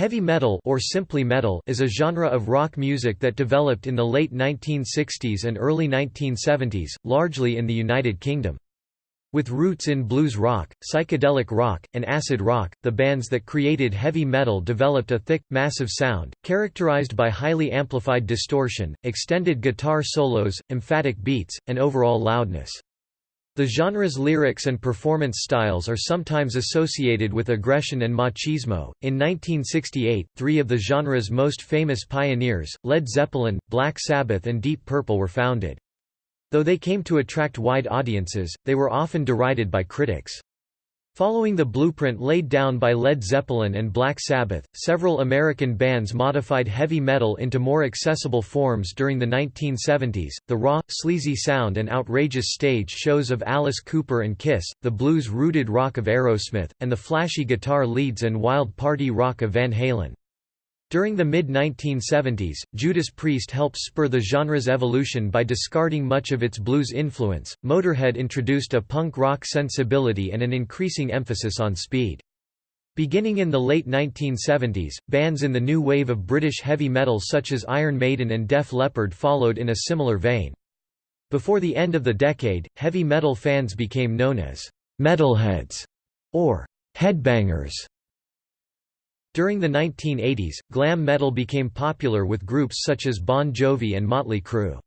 Heavy metal or simply metal is a genre of rock music that developed in the late 1960s and early 1970s, largely in the United Kingdom. With roots in blues rock, psychedelic rock, and acid rock, the bands that created heavy metal developed a thick, massive sound, characterized by highly amplified distortion, extended guitar solos, emphatic beats, and overall loudness. The genre's lyrics and performance styles are sometimes associated with aggression and machismo. In 1968, three of the genre's most famous pioneers, Led Zeppelin, Black Sabbath, and Deep Purple, were founded. Though they came to attract wide audiences, they were often derided by critics. Following the blueprint laid down by Led Zeppelin and Black Sabbath, several American bands modified heavy metal into more accessible forms during the 1970s, the raw, sleazy sound and outrageous stage shows of Alice Cooper and Kiss, the blues-rooted rock of Aerosmith, and the flashy guitar leads and wild party rock of Van Halen. During the mid-1970s, Judas Priest helped spur the genre's evolution by discarding much of its blues influence. Motorhead introduced a punk rock sensibility and an increasing emphasis on speed. Beginning in the late 1970s, bands in the new wave of British heavy metal such as Iron Maiden and Def Leppard followed in a similar vein. Before the end of the decade, heavy metal fans became known as metalheads or headbangers. During the 1980s, glam metal became popular with groups such as Bon Jovi and Motley Crue.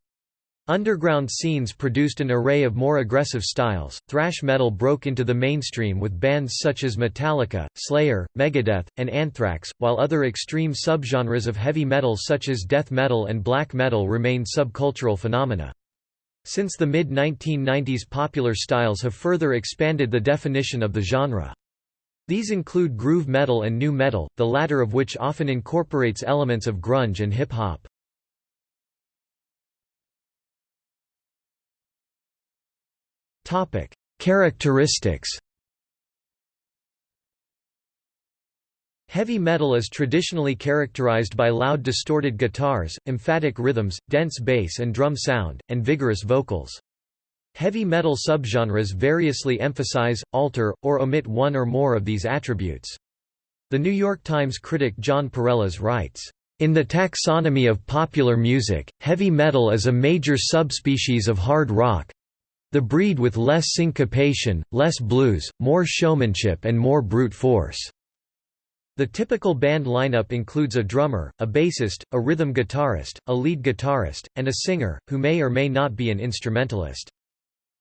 Underground scenes produced an array of more aggressive styles. Thrash metal broke into the mainstream with bands such as Metallica, Slayer, Megadeth, and Anthrax, while other extreme subgenres of heavy metal such as death metal and black metal remained subcultural phenomena. Since the mid-1990s popular styles have further expanded the definition of the genre. These include groove metal and nu metal, the latter of which often incorporates elements of grunge and hip-hop. Characteristics Heavy metal is traditionally characterized by loud distorted guitars, emphatic rhythms, dense bass and drum sound, and vigorous vocals. Heavy metal subgenres variously emphasize, alter, or omit one or more of these attributes. The New York Times critic Jon Pareles writes, in the taxonomy of popular music, heavy metal is a major subspecies of hard rock the breed with less syncopation, less blues, more showmanship and more brute force. The typical band lineup includes a drummer, a bassist, a rhythm guitarist, a lead guitarist, and a singer, who may or may not be an instrumentalist.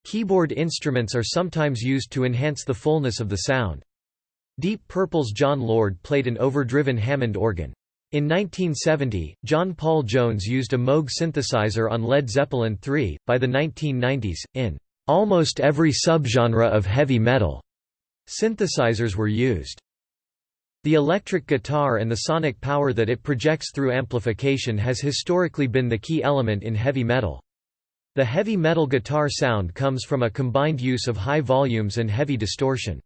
Keyboard instruments are sometimes used to enhance the fullness of the sound. Deep Purple's Jon Lord played an overdriven Hammond organ. In 1970, John Paul Jones used a Moog synthesizer on Led Zeppelin III. By the 1990s, in almost every subgenre of heavy metal, synthesizers were used. The electric guitar and the sonic power that it projects through amplification has historically been the key element in heavy metal. The heavy metal guitar sound comes from a combined use of high volumes and heavy distortion.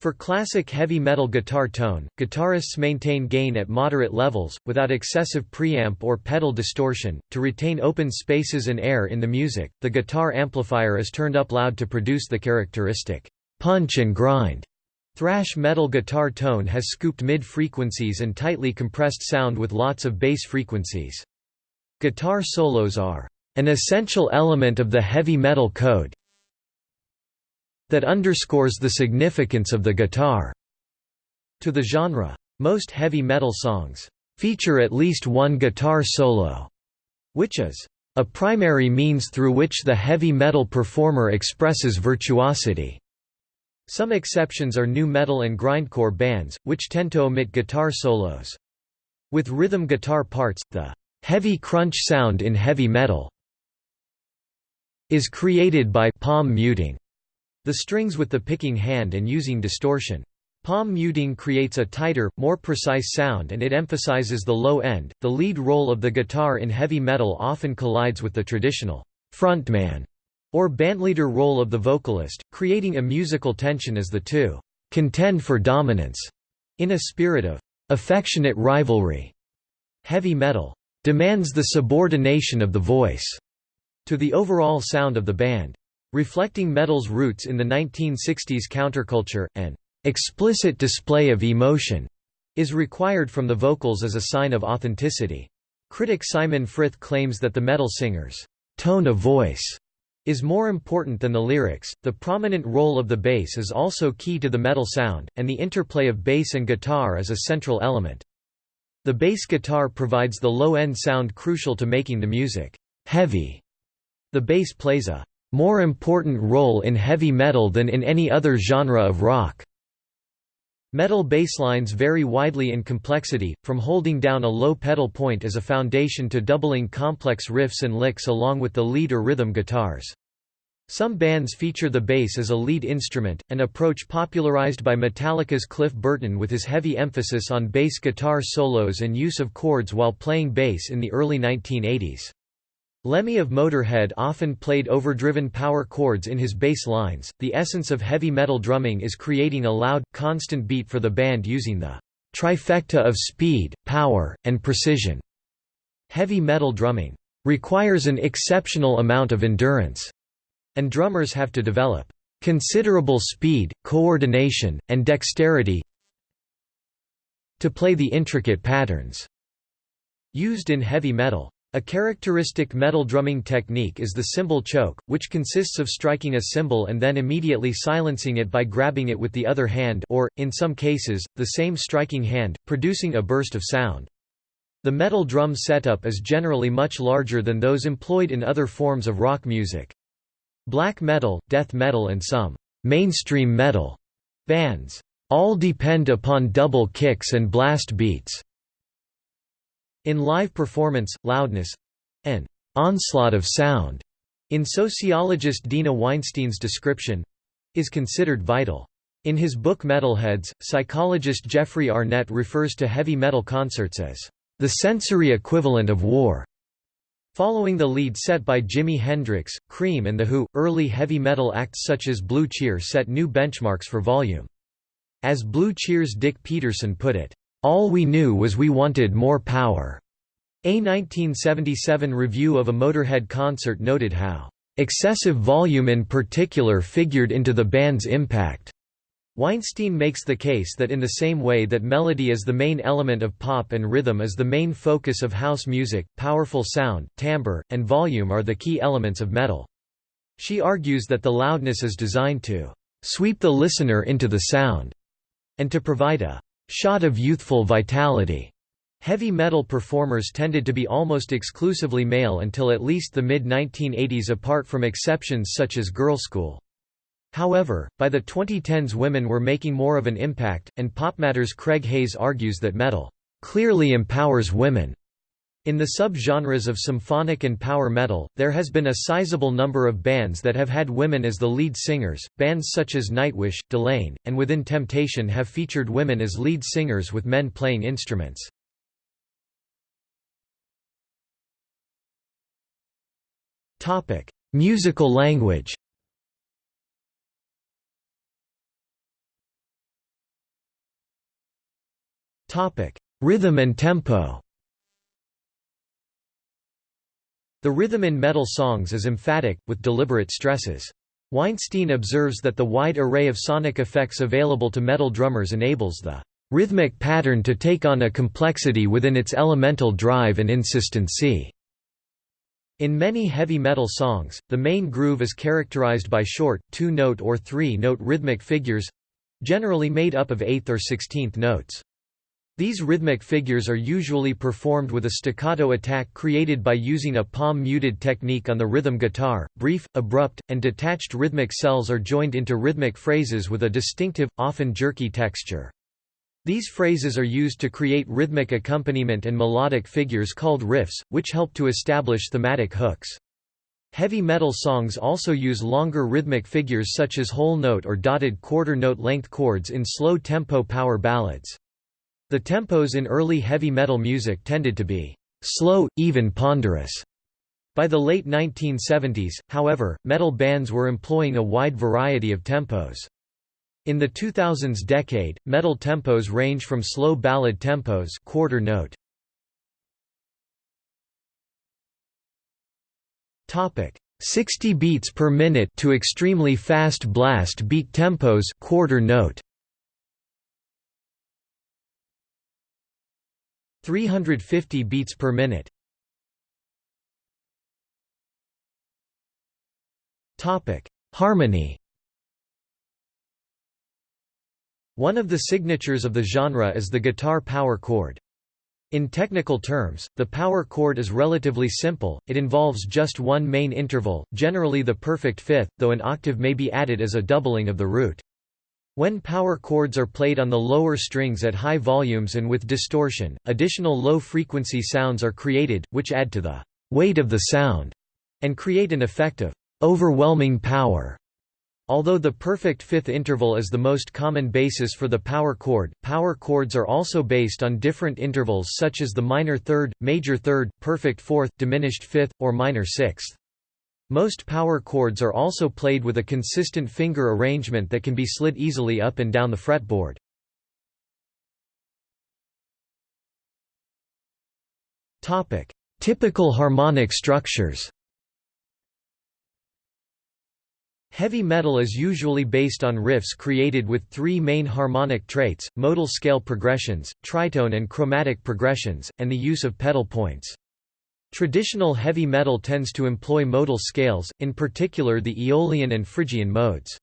For classic heavy metal guitar tone, guitarists maintain gain at moderate levels, without excessive preamp or pedal distortion, to retain open spaces and air in the music. The guitar amplifier is turned up loud to produce the characteristic punch and grind. Thrash metal guitar tone has scooped mid-frequencies and tightly compressed sound with lots of bass frequencies. Guitar solos are an essential element of the heavy metal code that underscores the significance of the guitar to the genre. Most heavy metal songs feature at least one guitar solo, which is a primary means through which the heavy metal performer expresses virtuosity. Some exceptions are nu metal and grindcore bands, which tend to omit guitar solos. With rhythm guitar parts, the heavy crunch sound in heavy metal is created by palm muting, the strings with the picking hand and using distortion. Palm muting creates a tighter, more precise sound and it emphasizes the low end. The lead role of the guitar in heavy metal often collides with the traditional frontman or bandleader role of the vocalist, creating a musical tension as the two contend for dominance in a spirit of affectionate rivalry. Heavy metal demands the subordination of the voice to the overall sound of the band. Reflecting metal's roots in the 1960s counterculture, an explicit display of emotion is required from the vocals as a sign of authenticity. Critic Simon Frith claims that the metal singer's tone of voice is more important than the lyrics. The prominent role of the bass is also key to the metal sound, and the interplay of bass and guitar is a central element. The bass guitar provides the low-end sound crucial to making the music heavy. The bass plays a more important role in heavy metal than in any other genre of rock. Metal basslines vary widely in complexity, from holding down a low pedal point as a foundation to doubling complex riffs and licks along with the lead or rhythm guitars. Some bands feature the bass as a lead instrument, an approach popularized by Metallica's Cliff Burton with his heavy emphasis on bass guitar solos and use of chords while playing bass in the early 1980s. Lemmy of Motorhead often played overdriven power chords in his bass lines. The essence of heavy metal drumming is creating a loud, constant beat for the band using the trifecta of speed, power, and precision. Heavy metal drumming requires an exceptional amount of endurance, and drummers have to develop considerable speed, coordination, and dexterity to play the intricate patterns used in heavy metal. A characteristic metal drumming technique is the cymbal choke, which consists of striking a cymbal and then immediately silencing it by grabbing it with the other hand or, in some cases, the same striking hand, producing a burst of sound. The metal drum setup is generally much larger than those employed in other forms of rock music. Black metal, death metal and some mainstream metal bands all depend upon double kicks and blast beats. In live performance, loudness—an onslaught of sound, in sociologist Deena Weinstein's description—is considered vital. In his book Metalheads, psychologist Jeffrey Arnett refers to heavy metal concerts as the sensory equivalent of war. Following the lead set by Jimi Hendrix, Cream and The Who, early heavy metal acts such as Blue Cheer set new benchmarks for volume. As Blue Cheer's Dick Peterson put it, all we knew was we wanted more power. A 1977 review of a Motorhead concert noted how excessive volume in particular figured into the band's impact. Weinstein makes the case that in the same way that melody is the main element of pop and rhythm is the main focus of house music, powerful sound, timbre, and volume are the key elements of metal. She argues that the loudness is designed to sweep the listener into the sound, and to provide a shot of youthful vitality. Heavy metal performers tended to be almost exclusively male until at least the mid-1980s apart from exceptions such as Girlschool. However, by the 2010s women were making more of an impact, and PopMatter's Craig Hayes argues that metal clearly empowers women. In the sub-genres of symphonic and power metal, there has been a sizable number of bands that have had women as the lead singers. Bands such as Nightwish, Delain, and Within Temptation have featured women as lead singers with men playing instruments. Topic: Musical language. Topic: Rhythm and tempo. The rhythm in metal songs is emphatic, with deliberate stresses. Weinstein observes that the wide array of sonic effects available to metal drummers enables the rhythmic pattern to take on a complexity within its elemental drive and insistency. In many heavy metal songs, the main groove is characterized by short, two-note or three-note rhythmic figures—generally made up of eighth or sixteenth notes. These rhythmic figures are usually performed with a staccato attack created by using a palm-muted technique on the rhythm guitar. Brief, abrupt, and detached rhythmic cells are joined into rhythmic phrases with a distinctive, often jerky texture. These phrases are used to create rhythmic accompaniment and melodic figures called riffs, which help to establish thematic hooks. Heavy metal songs also use longer rhythmic figures such as whole note or dotted quarter note length chords in slow-tempo power ballads. The tempos in early heavy metal music tended to be slow, even ponderous. By the late 1970s, however, metal bands were employing a wide variety of tempos. In the 2000s decade, metal tempos range from slow ballad tempos quarter note. Topic 60 beats per minute to extremely fast blast beat tempos quarter note. 350 beats per minute. Topic: Harmony. One of the signatures of the genre is the guitar power chord. In technical terms, the power chord is relatively simple, it involves just one main interval, generally the perfect fifth, though an octave may be added as a doubling of the root. When power chords are played on the lower strings at high volumes and with distortion, additional low-frequency sounds are created, which add to the weight of the sound, and create an effect of overwhelming power. Although the perfect fifth interval is the most common basis for the power chord, power chords are also based on different intervals such as the minor third, major third, perfect fourth, diminished fifth, or minor sixth. Most power chords are also played with a consistent finger arrangement that can be slid easily up and down the fretboard. Topic: Typical harmonic structures Heavy metal is usually based on riffs created with three main harmonic traits, modal scale progressions, tritone and chromatic progressions, and the use of pedal points. Traditional heavy metal tends to employ modal scales, in particular the Aeolian and Phrygian modes.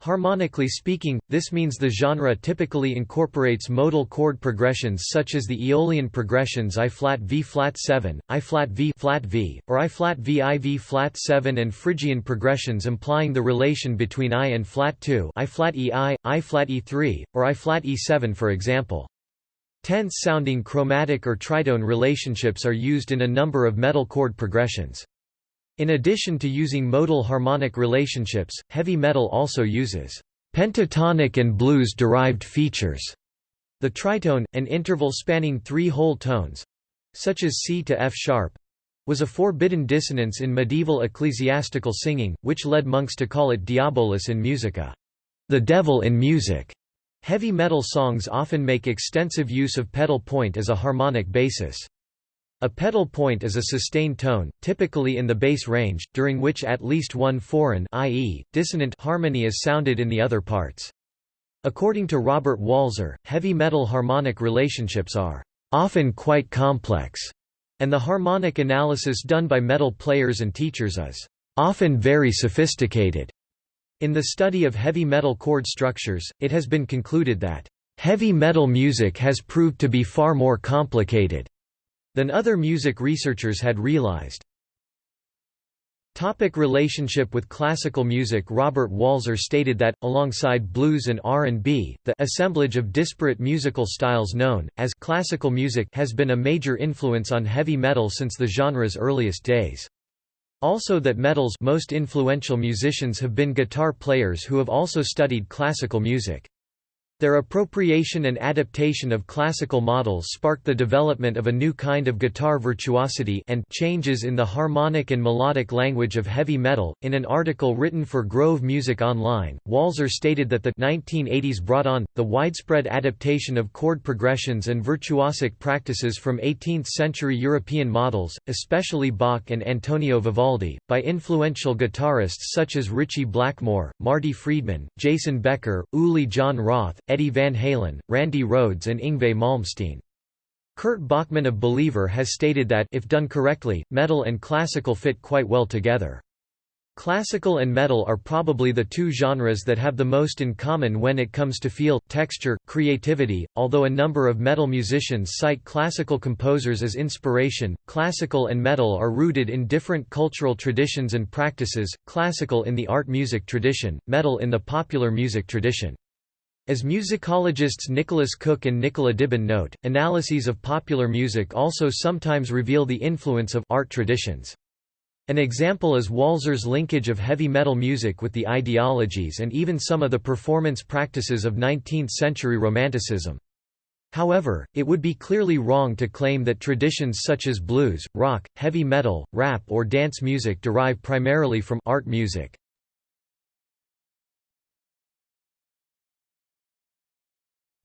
Harmonically speaking, this means the genre typically incorporates modal chord progressions such as the Aeolian progressions I flat V flat 7, I flat V flat V, or I flat V flat 7 and Phrygian progressions implying the relation between I and flat 2, I flat E I, I flat E3, or I flat E7 for example. Tense-sounding chromatic or tritone relationships are used in a number of metal chord progressions. In addition to using modal harmonic relationships, heavy metal also uses pentatonic and blues-derived features. The tritone, an interval spanning three whole tones—such as C to F sharp—was a forbidden dissonance in medieval ecclesiastical singing, which led monks to call it diabolus in musica, the devil in music. Heavy metal songs often make extensive use of pedal point as a harmonic basis. A pedal point is a sustained tone, typically in the bass range, during which at least one foreign i.e., dissonant harmony is sounded in the other parts. According to Robert Walser, heavy metal harmonic relationships are often quite complex, and the harmonic analysis done by metal players and teachers is often very sophisticated. In the study of heavy metal chord structures, it has been concluded that heavy metal music has proved to be far more complicated than other music researchers had realized. Topic relationship with classical music Robert Walser stated that, alongside blues and R&B, the assemblage of disparate musical styles known, as classical music has been a major influence on heavy metal since the genre's earliest days. Also that metal's most influential musicians have been guitar players who have also studied classical music. Their appropriation and adaptation of classical models sparked the development of a new kind of guitar virtuosity and changes in the harmonic and melodic language of heavy metal. In an article written for Grove Music Online, Walser stated that the 1980s brought on the widespread adaptation of chord progressions and virtuosic practices from 18th-century European models, especially Bach and Antonio Vivaldi, by influential guitarists such as Ritchie Blackmore, Marty Friedman, Jason Becker, Uli Jon Roth, Eddie Van Halen, Randy Rhoads and Yngwie Malmsteen. Kurt Bachman of Believer has stated that if done correctly, metal and classical fit quite well together. Classical and metal are probably the two genres that have the most in common when it comes to feel, texture, creativity. Although a number of metal musicians cite classical composers as inspiration, classical and metal are rooted in different cultural traditions and practices, classical in the art music tradition, metal in the popular music tradition. As musicologists Nicholas Cook and Nicola Dibben note, analyses of popular music also sometimes reveal the influence of art traditions. An example is Walser's linkage of heavy metal music with the ideologies and even some of the performance practices of 19th-century Romanticism. However, it would be clearly wrong to claim that traditions such as blues, rock, heavy metal, rap or dance music derive primarily from art music.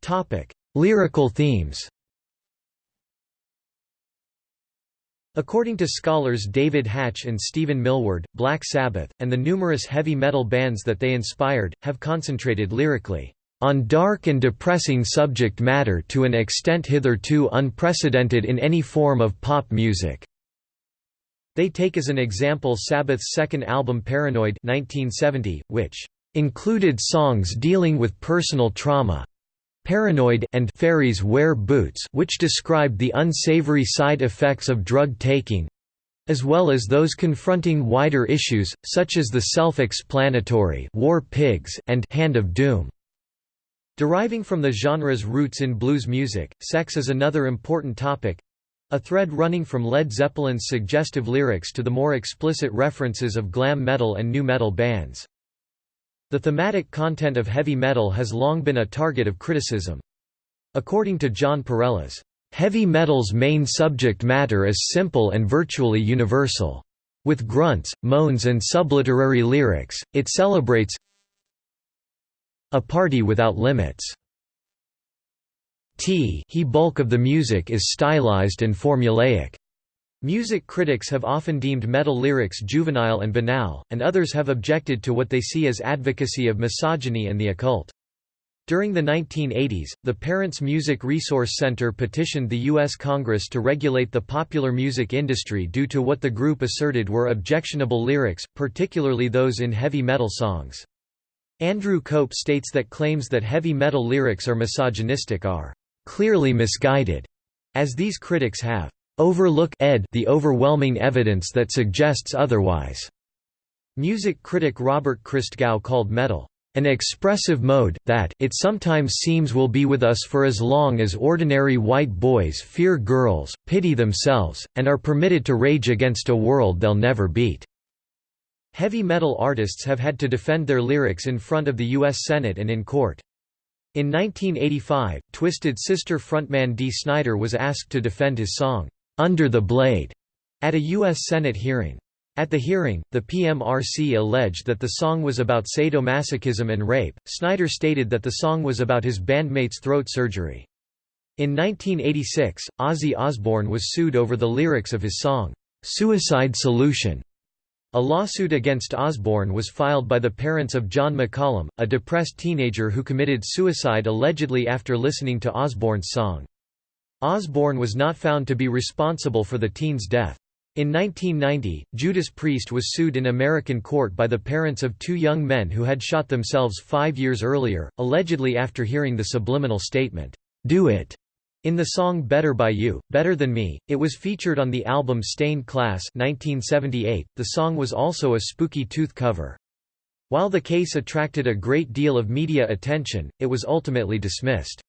Topic: Lyrical themes. According to scholars David Hatch and Stephen Millward, Black Sabbath, and the numerous heavy metal bands that they inspired, have concentrated lyrically on dark and depressing subject matter to an extent hitherto unprecedented in any form of pop music." They take as an example Sabbath's second album Paranoid 1970, which included songs dealing with personal trauma, Paranoid and Fairies Wear Boots which described the unsavory side effects of drug taking as well as those confronting wider issues, such as the self-explanatory War Pigs and Hand of Doom. Deriving from the genre's roots in blues music, sex is another important topic—a thread running from Led Zeppelin's suggestive lyrics to the more explicit references of glam metal and nu metal bands. The thematic content of heavy metal has long been a target of criticism. According to Jon Pareles, "...heavy metal's main subject matter is simple and virtually universal. With grunts, moans and subliterary lyrics, it celebrates a party without limits." T he bulk of the music is stylized and formulaic. Music critics have often deemed metal lyrics juvenile and banal, and others have objected to what they see as advocacy of misogyny and the occult. During the 1980s, the Parents Music Resource Center petitioned the U.S. Congress to regulate the popular music industry due to what the group asserted were objectionable lyrics, particularly those in heavy metal songs. Andrew Cope states that claims that heavy metal lyrics are misogynistic are clearly misguided, as these critics have overlook ed the overwhelming evidence that suggests otherwise. Music critic Robert Christgau called metal an expressive mode, that it sometimes seems will be with us for as long as ordinary white boys fear girls, pity themselves, and are permitted to rage against a world they'll never beat." Heavy metal artists have had to defend their lyrics in front of the U.S. Senate and in court. In 1985, Twisted Sister frontman Dee Snider was asked to defend his song, under the Blade at a U.S. Senate hearing. At the hearing, the PMRC alleged that the song was about sadomasochism and rape. Snider stated that the song was about his bandmate's throat surgery. In 1986, Ozzy Osbourne was sued over the lyrics of his song, Suicide Solution. A lawsuit against Osbourne was filed by the parents of John McCollum, a depressed teenager who committed suicide allegedly after listening to Osbourne's song. Osbourne was not found to be responsible for the teen's death. In 1990, Judas Priest was sued in American court by the parents of two young men who had shot themselves five years earlier, allegedly after hearing the subliminal statement, "'Do it' in the song Better by You, Better Than Me, it was featured on the album Stained Class 1978. The song was also a Spooky Tooth cover. While the case attracted a great deal of media attention, it was ultimately dismissed.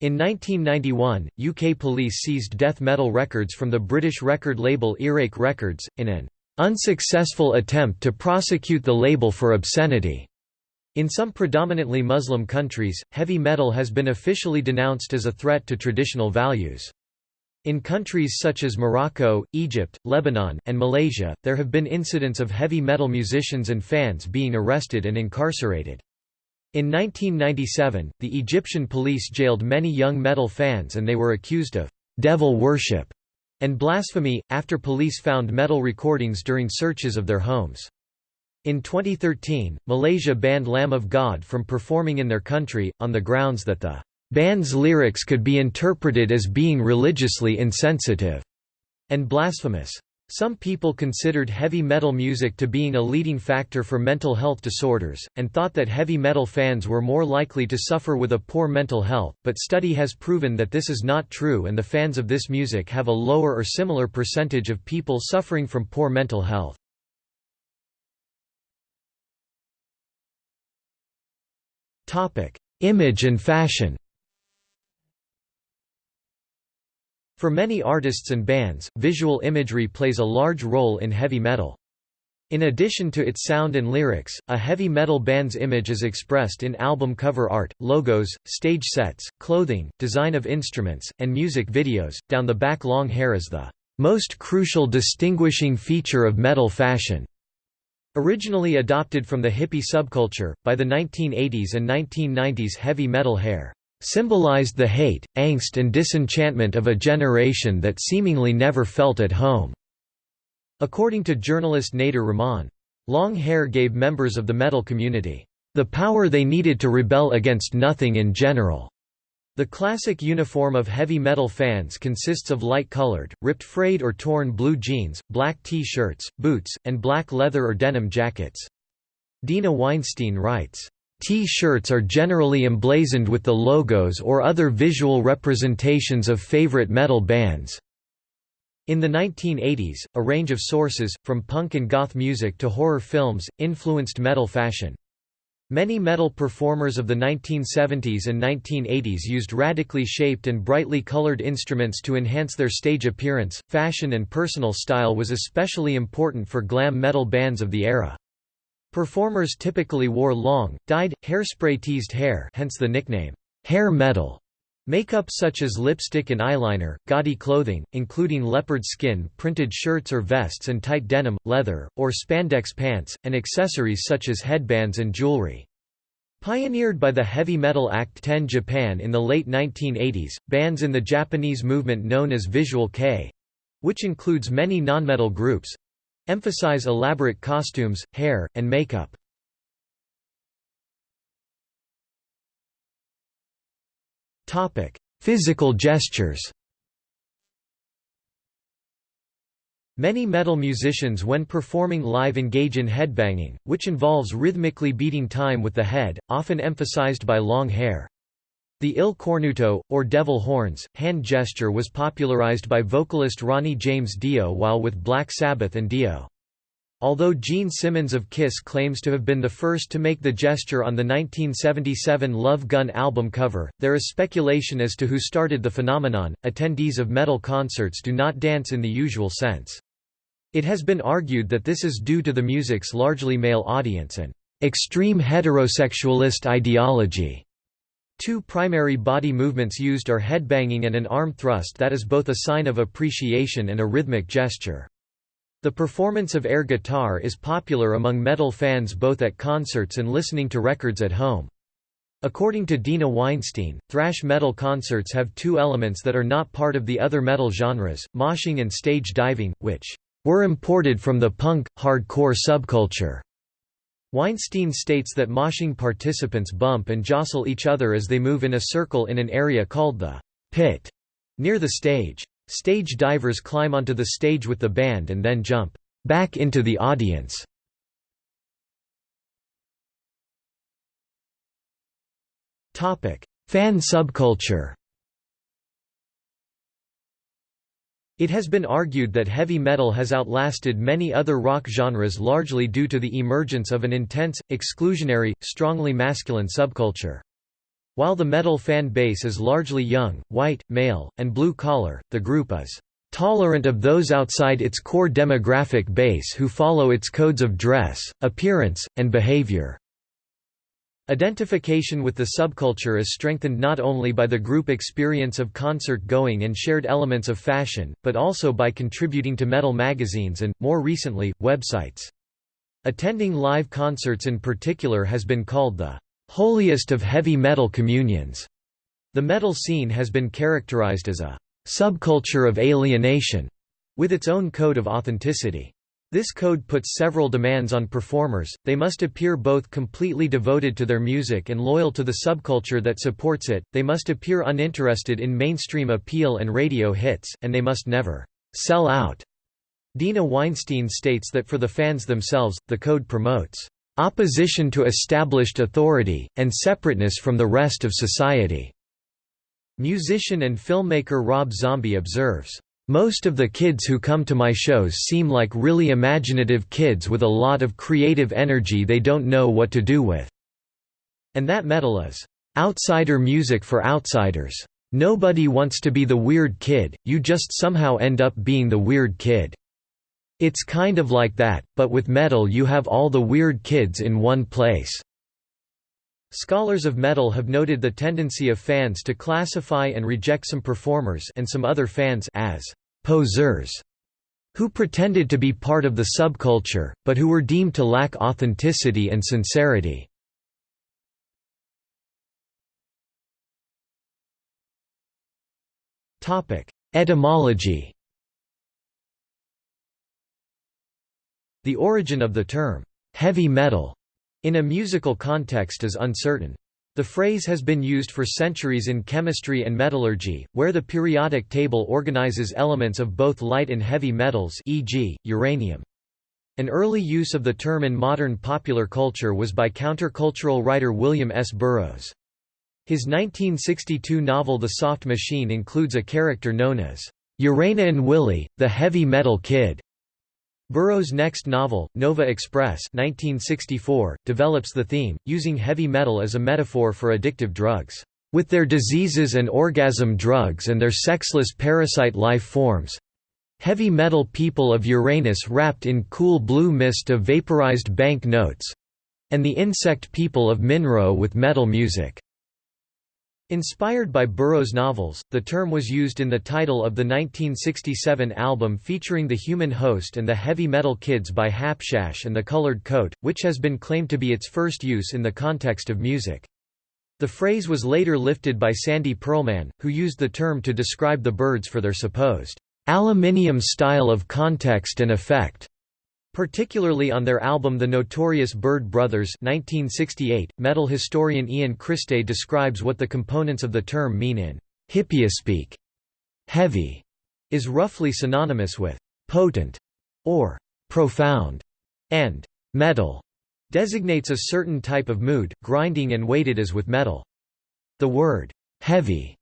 In 1991, UK police seized death metal records from the British record label Earache Records, in an unsuccessful attempt to prosecute the label for obscenity. In some predominantly Muslim countries, heavy metal has been officially denounced as a threat to traditional values. In countries such as Morocco, Egypt, Lebanon, and Malaysia, there have been incidents of heavy metal musicians and fans being arrested and incarcerated. In 1997, the Egyptian police jailed many young metal fans and they were accused of «devil worship» and blasphemy, after police found metal recordings during searches of their homes. In 2013, Malaysia banned Lamb of God from performing in their country, on the grounds that the band's lyrics could be interpreted as being religiously insensitive and blasphemous. Some people considered heavy metal music to being a leading factor for mental health disorders, and thought that heavy metal fans were more likely to suffer with a poor mental health, but study has proven that this is not true and the fans of this music have a lower or similar percentage of people suffering from poor mental health. Image and fashion For many artists and bands, visual imagery plays a large role in heavy metal. In addition to its sound and lyrics, a heavy metal band's image is expressed in album cover art, logos, stage sets, clothing, design of instruments, and music videos. Down the back long hair is the most crucial distinguishing feature of metal fashion. Originally adopted from the hippie subculture, by the 1980s and 1990s heavy metal hair symbolized the hate, angst and disenchantment of a generation that seemingly never felt at home. According to journalist Nader Rahman, long hair gave members of the metal community the power they needed to rebel against nothing in general. The classic uniform of heavy metal fans consists of light-colored, ripped frayed or torn blue jeans, black T-shirts, boots, and black leather or denim jackets. Deena Weinstein writes, T-shirts are generally emblazoned with the logos or other visual representations of favorite metal bands. In the 1980s, a range of sources, from punk and goth music to horror films, influenced metal fashion. Many metal performers of the 1970s and 1980s used radically shaped and brightly colored instruments to enhance their stage appearance. Fashion and personal style was especially important for glam metal bands of the era. Performers typically wore long, dyed, hairspray-teased hair hence the nickname, hair metal. Makeup such as lipstick and eyeliner, gaudy clothing, including leopard skin printed shirts or vests and tight denim, leather, or spandex pants, and accessories such as headbands and jewelry. Pioneered by the heavy metal act Ten Japan in the late 1980s, bands in the Japanese movement known as Visual kei—which includes many non-metal groups—emphasize elaborate costumes, hair, and makeup. Topic: Physical gestures. Many metal musicians when performing live engage in headbanging, which involves rhythmically beating time with the head, often emphasized by long hair. The il cornuto, or devil horns, hand gesture was popularized by vocalist Ronnie James Dio while with Black Sabbath and Dio. Although Gene Simmons of Kiss claims to have been the first to make the gesture on the 1977 Love Gun album cover, there is speculation as to who started the phenomenon. Attendees of metal concerts do not dance in the usual sense. It has been argued that this is due to the music's largely male audience and extreme heterosexualist ideology. Two primary body movements used are headbanging and an arm thrust that is both a sign of appreciation and a rhythmic gesture. The performance of air guitar is popular among metal fans both at concerts and listening to records at home. According to Deena Weinstein, thrash metal concerts have two elements that are not part of the other metal genres, moshing and stage diving, which were imported from the punk, hardcore subculture. Weinstein states that moshing participants bump and jostle each other as they move in a circle in an area called the pit near the stage. Stage divers climb onto the stage with the band and then jump back into the audience. Fan subculture It has been argued that heavy metal has outlasted many other rock genres largely due to the emergence of an intense, exclusionary, strongly masculine subculture. While the metal fan base is largely young, white, male, and blue-collar, the group is tolerant of those outside its core demographic base who follow its codes of dress, appearance, and behavior. Identification with the subculture is strengthened not only by the group experience of concert-going and shared elements of fashion, but also by contributing to metal magazines and, more recently, websites. Attending live concerts in particular has been called the holiest of heavy metal communions. The metal scene has been characterized as a subculture of alienation, with its own code of authenticity. This code puts several demands on performers, they must appear both completely devoted to their music and loyal to the subculture that supports it, they must appear uninterested in mainstream appeal and radio hits, and they must never «sell out». Deena Weinstein states that for the fans themselves, the code promotes opposition to established authority, and separateness from the rest of society." Musician and filmmaker Rob Zombie observes, "...most of the kids who come to my shows seem like really imaginative kids with a lot of creative energy they don't know what to do with." And that metal is, "...outsider music for outsiders. Nobody wants to be the weird kid, you just somehow end up being the weird kid." It's kind of like that, but with metal you have all the weird kids in one place. Scholars of metal have noted the tendency of fans to classify and reject some performers and some other fans as posers who pretended to be part of the subculture, but who were deemed to lack authenticity and sincerity. Etymology The origin of the term, heavy metal, in a musical context is uncertain. The phrase has been used for centuries in chemistry and metallurgy, where the periodic table organizes elements of both light and heavy metals e.g., uranium. An early use of the term in modern popular culture was by countercultural writer William S. Burroughs. His 1962 novel The Soft Machine includes a character known as Uranian Willy, the heavy metal kid. Burroughs' next novel, Nova Express 1964, develops the theme, using heavy metal as a metaphor for addictive drugs. With their diseases and orgasm drugs and their sexless parasite life forms, Heavy metal people of Uranus wrapped in cool blue mist of vaporized bank notes and the insect people of Minraud with metal music. Inspired by Burroughs' novels, the term was used in the title of the 1967 album featuring the Human Host and the Heavy Metal Kids by Hapshash and the Colored Coat, which has been claimed to be its first use in the context of music. The phrase was later lifted by Sandy Pearlman, who used the term to describe the Byrds for their supposed aluminium style of context and effect, particularly on their album The Notorious Byrd Brothers 1968. Metal historian Ian Christe describes what the components of the term mean in hippiespeak. Heavy is roughly synonymous with potent or profound, and metal designates a certain type of mood, grinding and weighted as with metal. The word heavy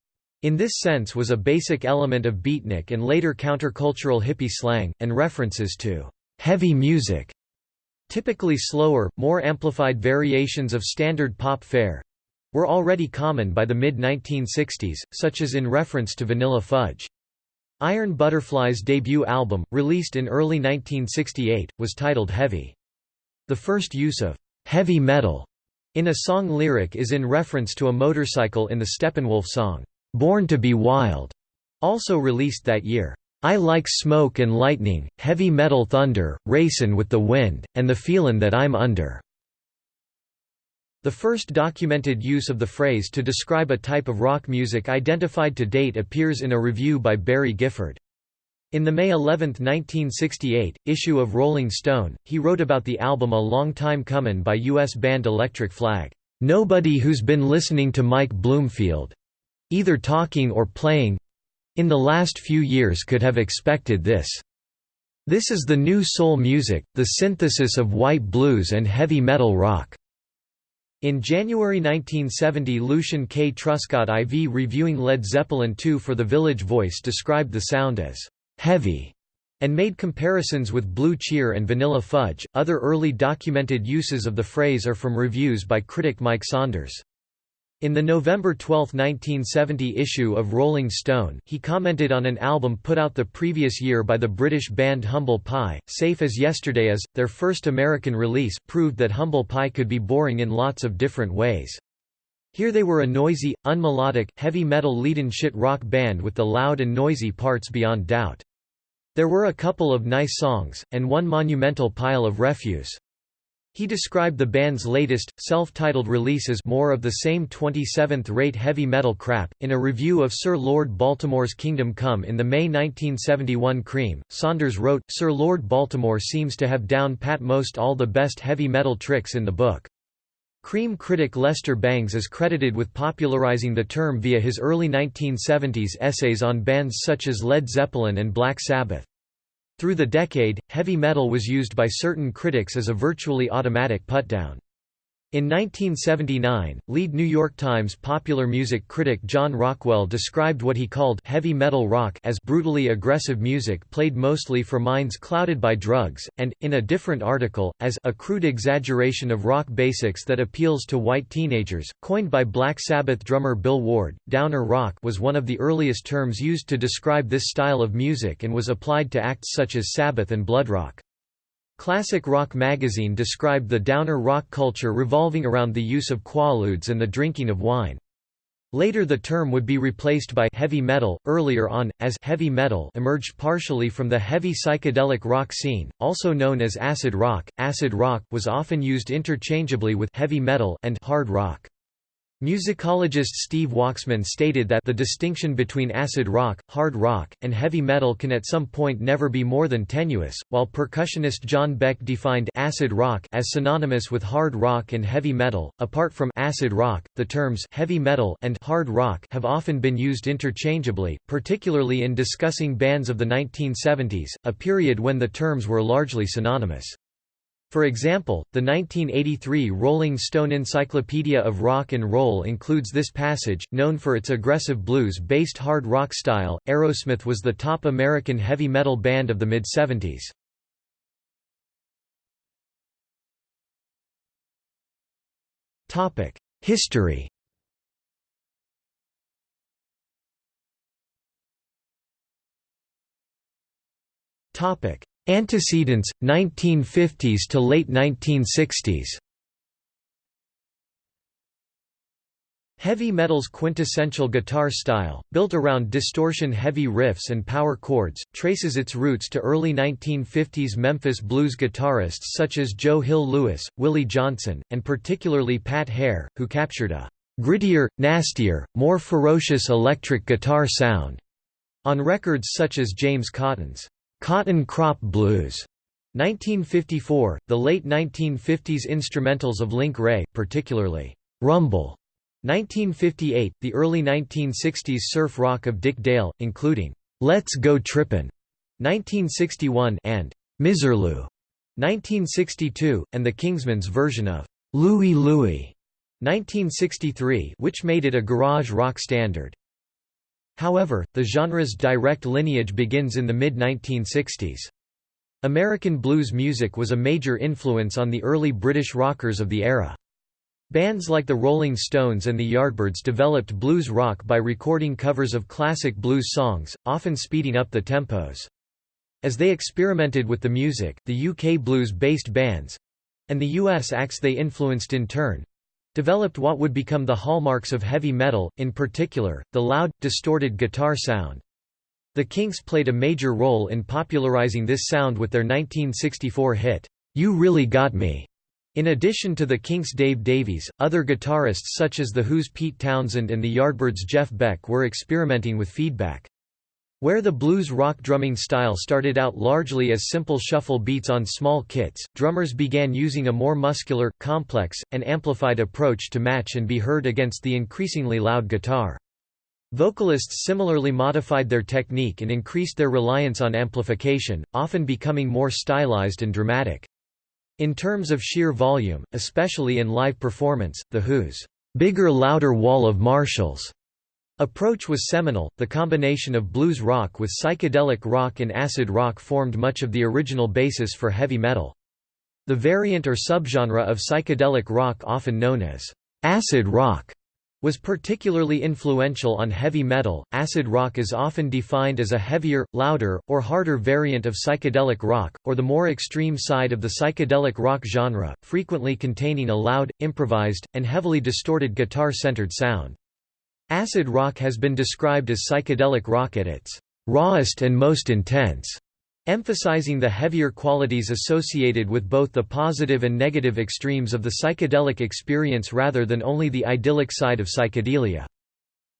in this sense was a basic element of beatnik and later countercultural hippie slang, and references to heavy music, typically slower, more amplified variations of standard pop fare, were already common by the mid-1960s, such as in reference to Vanilla Fudge. Iron Butterfly's debut album, released in early 1968, was titled Heavy. The first use of heavy metal in a song lyric is in reference to a motorcycle in the Steppenwolf song. Born to be Wild, also released that year. I like smoke and lightning, heavy metal thunder, racin' with the wind, and the feelin' that I'm under. The first documented use of the phrase to describe a type of rock music identified to date appears in a review by Barry Gifford. In the May 11, 1968, issue of Rolling Stone, he wrote about the album A Long Time Comin' by U.S. band Electric Flag. Nobody who's been listening to Mike Bloomfield, either talking or playing in the last few years could have expected this. This is the new soul music, the synthesis of white blues and heavy metal rock. In January 1970 Lucian K. Truscott IV reviewing Led Zeppelin II for The Village Voice described the sound as «heavy» and made comparisons with Blue Cheer and Vanilla Fudge. Other early documented uses of the phrase are from reviews by critic Mike Saunders. In the November 12, 1970 issue of Rolling Stone, he commented on an album put out the previous year by the British band Humble Pie, Safe as Yesterday Is, their first American release, proved that Humble Pie could be boring in lots of different ways. Here they were a noisy, unmelodic, heavy metal lead-in shit rock band with the loud and noisy parts beyond doubt. There were a couple of nice songs, and one monumental pile of refuse. He described the band's latest, self-titled release as more of the same 27th-rate heavy metal crap. In a review of Sir Lord Baltimore's Kingdom Come in the May 1971 Creem, Saunders wrote, Sir Lord Baltimore seems to have down pat most all the best heavy metal tricks in the book. Creem critic Lester Bangs is credited with popularizing the term via his early 1970s essays on bands such as Led Zeppelin and Black Sabbath. Through the decade, heavy metal was used by certain critics as a virtually automatic putdown. In 1979, lead New York Times popular music critic John Rockwell described what he called heavy metal rock as brutally aggressive music played mostly for minds clouded by drugs, and, in a different article, as a crude exaggeration of rock basics that appeals to white teenagers. Coined by Black Sabbath drummer Bill Ward, downer rock was one of the earliest terms used to describe this style of music and was applied to acts such as Sabbath and Bloodrock. Classic Rock magazine described the downer rock culture revolving around the use of quaaludes and the drinking of wine. Later the term would be replaced by heavy metal, earlier on, as heavy metal emerged partially from the heavy psychedelic rock scene, also known as acid rock. Acid rock was often used interchangeably with heavy metal and hard rock. Musicologist Steve Waksman stated that the distinction between acid rock, hard rock, and heavy metal can at some point never be more than tenuous, while percussionist John Beck defined acid rock as synonymous with hard rock and heavy metal. Apart from acid rock, the terms heavy metal and hard rock have often been used interchangeably, particularly in discussing bands of the 1970s, a period when the terms were largely synonymous. For example, the 1983 Rolling Stone Encyclopedia of Rock and Roll includes this passage. Known for its aggressive blues based hard rock style, Aerosmith was the top American heavy metal band of the mid 70s. History Topic: Antecedents, 1950s to late 1960s Heavy metal's quintessential guitar style, built around distortion-heavy riffs and power chords, traces its roots to early 1950s Memphis blues guitarists such as Joe Hill Lewis, Willie Johnson, and particularly Pat Hare, who captured a «grittier, nastier, more ferocious electric guitar sound» on records such as James Cotton's Cotton Crop Blues 1954, the late 1950s instrumentals of Link Wray, particularly Rumble 1958, the early 1960s surf rock of Dick Dale, including Let's Go Trippin' 1961 and Misirlou 1962, and the Kingsmen's version of Louie Louie 1963, which made it a garage rock standard. However, the genre's direct lineage begins in the mid-1960s. American blues music was a major influence on the early British rockers of the era. Bands like the Rolling Stones and the Yardbirds developed blues rock by recording covers of classic blues songs, often speeding up the tempos. As they experimented with the music, the UK blues-based bands—and the US acts they influenced in turn, developed what would become the hallmarks of heavy metal, in particular, the loud, distorted guitar sound. The Kinks played a major role in popularizing this sound with their 1964 hit, You Really Got Me. In addition to the Kinks' Dave Davies, other guitarists such as The Who's Pete Townshend and the Yardbirds' Jeff Beck were experimenting with feedback. Where the blues rock drumming style started out largely as simple shuffle beats on small kits, drummers began using a more muscular, complex, and amplified approach to match and be heard against the increasingly loud guitar. Vocalists similarly modified their technique and increased their reliance on amplification, often becoming more stylized and dramatic. In terms of sheer volume, especially in live performance, The Who's bigger louder wall of Marshalls Approach was seminal. The combination of blues rock with psychedelic rock and acid rock formed much of the original basis for heavy metal. The variant or subgenre of psychedelic rock often known as acid rock was particularly influential on heavy metal. Acid rock is often defined as a heavier, louder, or harder variant of psychedelic rock, or the more extreme side of the psychedelic rock genre, frequently containing a loud, improvised, and heavily distorted guitar-centered sound. Acid rock has been described as psychedelic rock at its rawest and most intense, emphasizing the heavier qualities associated with both the positive and negative extremes of the psychedelic experience rather than only the idyllic side of psychedelia.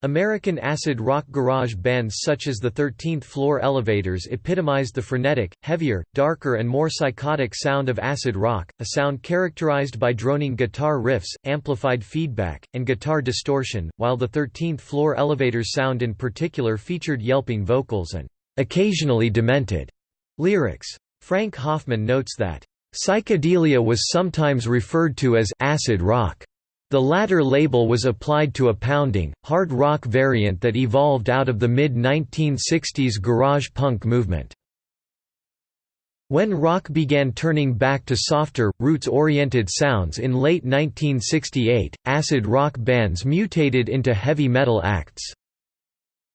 American acid rock garage bands such as the 13th Floor Elevators epitomized the frenetic, heavier, darker and more psychotic sound of acid rock, a sound characterized by droning guitar riffs, amplified feedback, and guitar distortion, while the 13th Floor Elevators sound in particular featured yelping vocals and occasionally demented lyrics. Frank Hoffman notes that, "...psychedelia was sometimes referred to as acid rock." The latter label was applied to a pounding, hard rock variant that evolved out of the mid-1960s garage punk movement. When rock began turning back to softer, roots-oriented sounds in late 1968, acid rock bands mutated into heavy metal acts.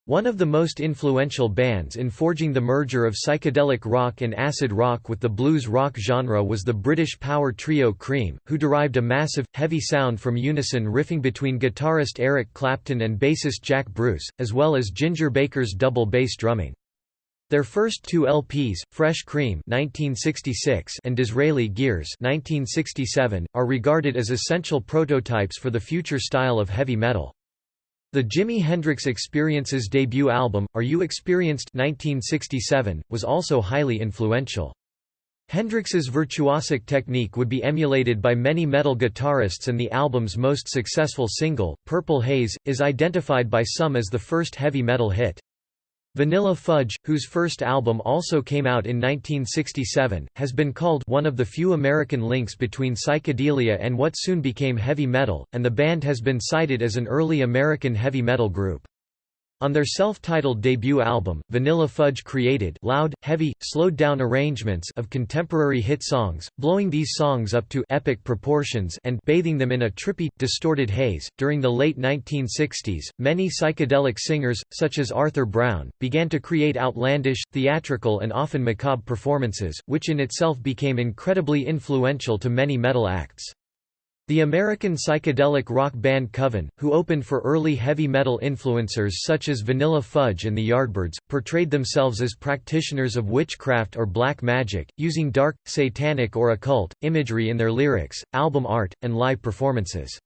One of the most influential bands in forging the merger of psychedelic rock and acid rock with the blues rock genre was the British power trio Cream, who derived a massive, heavy sound from unison riffing between guitarist Eric Clapton and bassist Jack Bruce, as well as Ginger Baker's double bass drumming. Their first two LPs, Fresh Cream (1966) and Disraeli Gears (1967), are regarded as essential prototypes for the future style of heavy metal. The Jimi Hendrix Experience's debut album, Are You Experienced 1967, was also highly influential. Hendrix's virtuosic technique would be emulated by many metal guitarists and the album's most successful single, Purple Haze, is identified by some as the first heavy metal hit. Vanilla Fudge, whose first album also came out in 1967, has been called one of the few American links between psychedelia and what soon became heavy metal, and the band has been cited as an early American heavy metal group. On their self-titled debut album, Vanilla Fudge created loud, heavy, slowed-down arrangements of contemporary hit songs, blowing these songs up to epic proportions and bathing them in a trippy, distorted haze. During the late 1960s, many psychedelic singers, such as Arthur Brown, began to create outlandish, theatrical and often macabre performances, which in itself became incredibly influential to many metal acts. The American psychedelic rock band Coven, who opened for early heavy metal influencers such as Vanilla Fudge and the Yardbirds, portrayed themselves as practitioners of witchcraft or black magic, using dark, satanic or occult, imagery in their lyrics, album art, and live performances.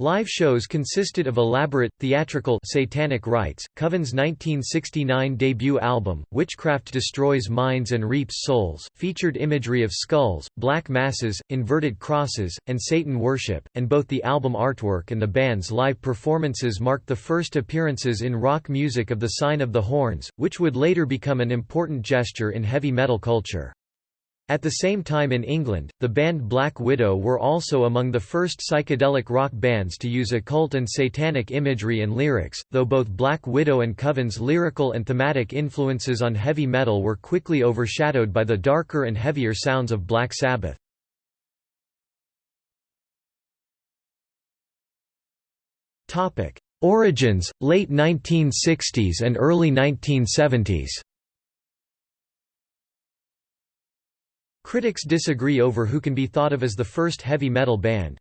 Live shows consisted of elaborate, theatrical satanic rites. Coven's 1969 debut album, Witchcraft Destroys Minds and Reaps Souls, featured imagery of skulls, black masses, inverted crosses, and Satan worship, and both the album artwork and the band's live performances marked the first appearances in rock music of the Sign of the Horns, which would later become an important gesture in heavy metal culture. At the same time in England, the band Black Widow were also among the first psychedelic rock bands to use occult and satanic imagery and lyrics, though both Black Widow and Coven's lyrical and thematic influences on heavy metal were quickly overshadowed by the darker and heavier sounds of Black Sabbath. Origins, late 1960s and early 1970s Critics disagree over who can be thought of as the first heavy metal band.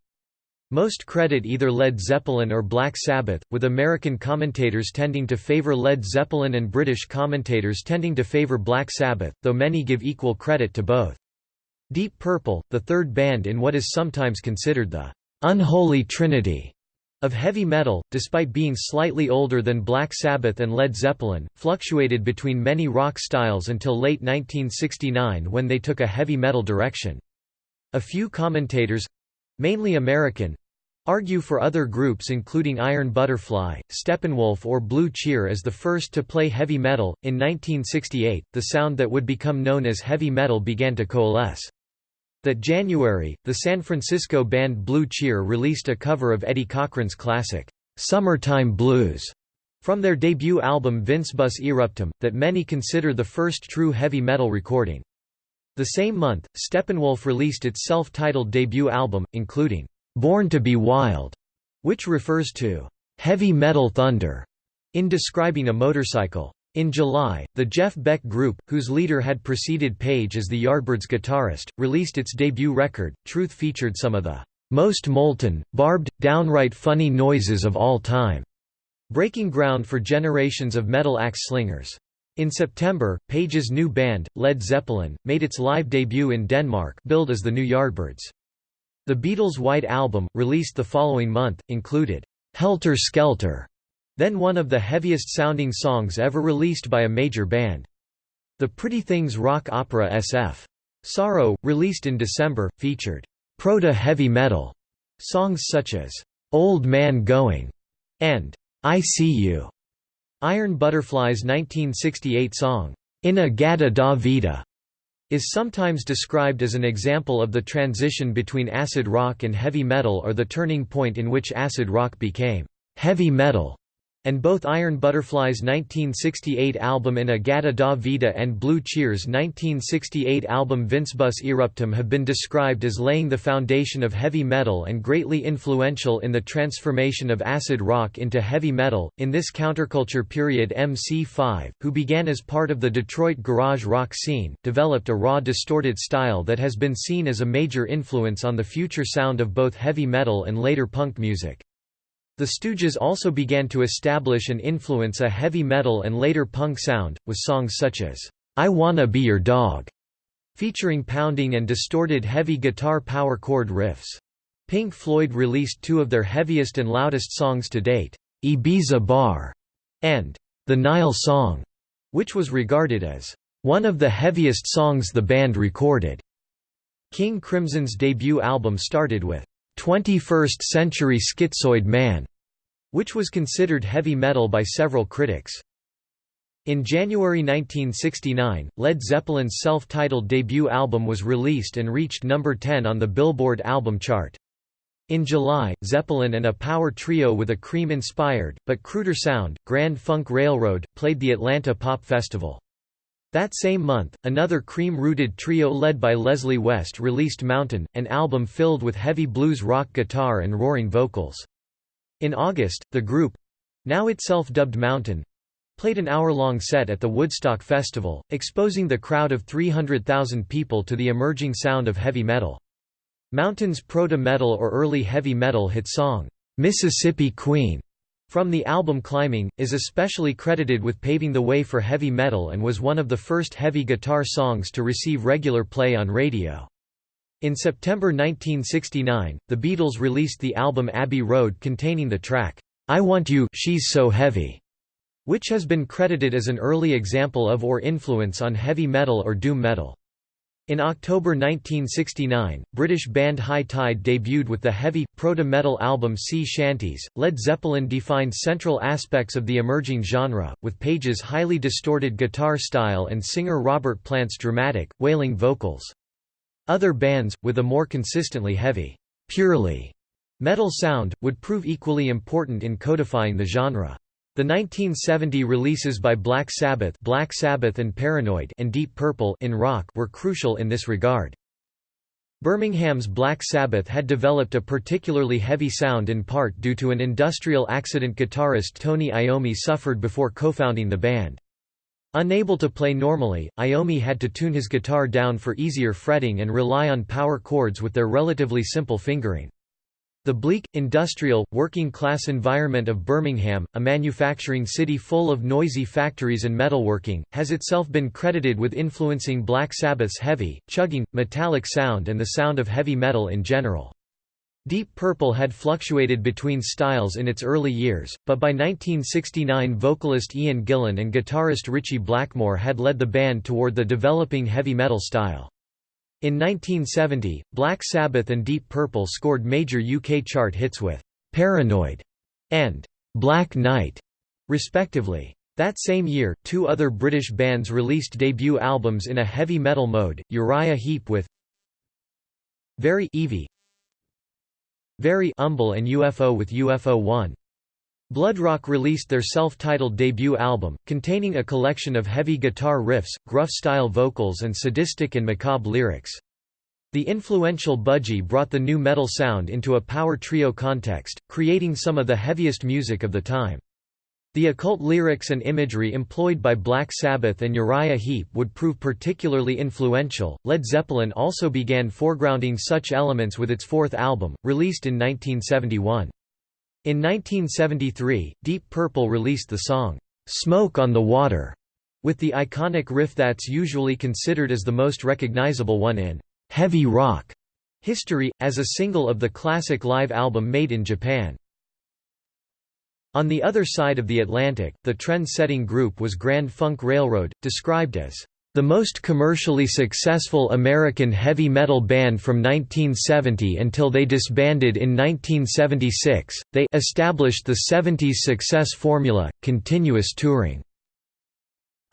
Most credit either Led Zeppelin or Black Sabbath, with American commentators tending to favor Led Zeppelin and British commentators tending to favor Black Sabbath, though many give equal credit to both. Deep Purple, the third band in what is sometimes considered the «unholy trinity» of heavy metal, despite being slightly older than Black Sabbath and Led Zeppelin, fluctuated between many rock styles until late 1969 when they took a heavy metal direction. A few commentators—mainly American, argue for other groups including Iron Butterfly, Steppenwolf or Blue Cheer as the first to play heavy metal. In 1968, the sound that would become known as heavy metal began to coalesce. That January, the San Francisco band Blue Cheer released a cover of Eddie Cochran's classic, "'Summertime Blues' from their debut album Vincebus Eruptum, that many consider the first true heavy metal recording. The same month, Steppenwolf released its self-titled debut album, including, "'Born to be Wild' which refers to "'heavy metal thunder' in describing a motorcycle. In July, the Jeff Beck Group, whose leader had preceded Page as the Yardbirds guitarist, released its debut record. Truth featured some of the most molten, barbed, downright funny noises of all time, breaking ground for generations of metal axe slingers. In September, Page's new band, Led Zeppelin, made its live debut in Denmark billed as the New Yardbirds. The Beatles' White Album, released the following month, included, "'Helter Skelter' then one of the heaviest-sounding songs ever released by a major band. The Pretty Things rock opera SF. Sorrow, released in December, featured proto-heavy metal songs such as Old Man Going and I See You. Iron Butterfly's 1968 song, In-A-Gadda Da Vida, is sometimes described as an example of the transition between acid rock and heavy metal or the turning point in which acid rock became heavy metal and both Iron Butterfly's 1968 album In-A-Gadda Da Vida and Blue Cheer's 1968 album Vincebus Eruptum have been described as laying the foundation of heavy metal and greatly influential in the transformation of acid rock into heavy metal. In this counterculture period, MC5, who began as part of the Detroit garage rock scene, developed a raw distorted style that has been seen as a major influence on the future sound of both heavy metal and later punk music. The Stooges also began to establish and influence a heavy metal and later punk sound, with songs such as, "'I Wanna Be Your Dog' featuring pounding and distorted heavy guitar power chord riffs. Pink Floyd released two of their heaviest and loudest songs to date, Ibiza Bar and The Nile Song, which was regarded as one of the heaviest songs the band recorded. King Crimson's debut album started with 21st Century Schizoid Man, which was considered heavy metal by several critics. In January 1969, Led Zeppelin's self-titled debut album was released and reached number 10 on the Billboard album chart. In July, Zeppelin and a power trio with a Cream-inspired, but cruder sound, Grand Funk Railroad, played the Atlanta Pop Festival. That same month, another Cream-rooted trio led by Leslie West released Mountain, an album filled with heavy blues rock guitar and roaring vocals. In August, the group—now itself dubbed Mountain, played an hour-long set at the Woodstock Festival, exposing the crowd of 300,000 people to the emerging sound of heavy metal. Mountain's proto-metal or early heavy metal hit song, "'Mississippi Queen' from the album Climbing, is especially credited with paving the way for heavy metal and was one of the first heavy guitar songs to receive regular play on radio. In September 1969, the Beatles released the album Abbey Road containing the track, I Want You She's So Heavy, which has been credited as an early example of or influence on heavy metal or doom metal. In October 1969, British band High Tide debuted with the heavy, proto-metal album Sea Shanties. Led Zeppelin defined central aspects of the emerging genre, with Page's highly distorted guitar style and singer Robert Plant's dramatic, wailing vocals. Other bands, with a more consistently heavy, purely metal sound, would prove equally important in codifying the genre. The 1970 releases by Black Sabbath, Black Sabbath and Paranoid and Deep Purple in rock were crucial in this regard. Birmingham's Black Sabbath had developed a particularly heavy sound in part due to an industrial accident guitarist Tony Iommi suffered before co-founding the band. Unable to play normally, Iommi had to tune his guitar down for easier fretting and rely on power chords with their relatively simple fingering. The bleak, industrial, working-class environment of Birmingham, a manufacturing city full of noisy factories and metalworking, has itself been credited with influencing Black Sabbath's heavy, chugging, metallic sound and the sound of heavy metal in general. Deep Purple had fluctuated between styles in its early years, but by 1969 vocalist Ian Gillan and guitarist Ritchie Blackmore had led the band toward the developing heavy metal style. In 1970, Black Sabbath and Deep Purple scored major UK chart hits with "'Paranoid' and "'Black Knight' respectively. That same year, two other British bands released debut albums in a heavy metal mode, Uriah Heep with Very 'Eavy Very Humble and UFO with UFO 1. Bloodrock released their self-titled debut album, containing a collection of heavy guitar riffs, gruff-style vocals and sadistic and macabre lyrics. The influential Budgie brought the new metal sound into a power trio context, creating some of the heaviest music of the time. The occult lyrics and imagery employed by Black Sabbath and Uriah Heep would prove particularly influential. Led Zeppelin also began foregrounding such elements with its fourth album, released in 1971. In 1973, Deep Purple released the song, "'Smoke on the Water' with the iconic riff that's usually considered as the most recognizable one in heavy rock history, as a single of the classic live album made in Japan. On the other side of the Atlantic, the trend-setting group was Grand Funk Railroad, described as the most commercially successful American heavy metal band from 1970 until they disbanded in 1976, they established the 70s success formula, continuous touring.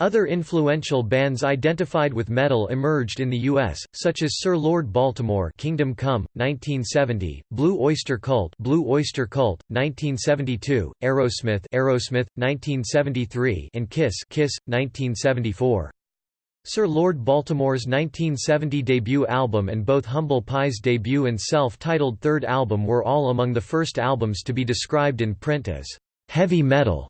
Other influential bands identified with metal emerged in the U.S., such as Sir Lord Baltimore Kingdom Come, 1970, Blue Oyster Cult Blue Oyster Cult, 1972, Aerosmith Aerosmith, 1973 and Kiss Kiss, 1974. Sir Lord Baltimore's 1970 debut album and both Humble Pie's debut and self-titled third album were all among the first albums to be described in print as heavy metal,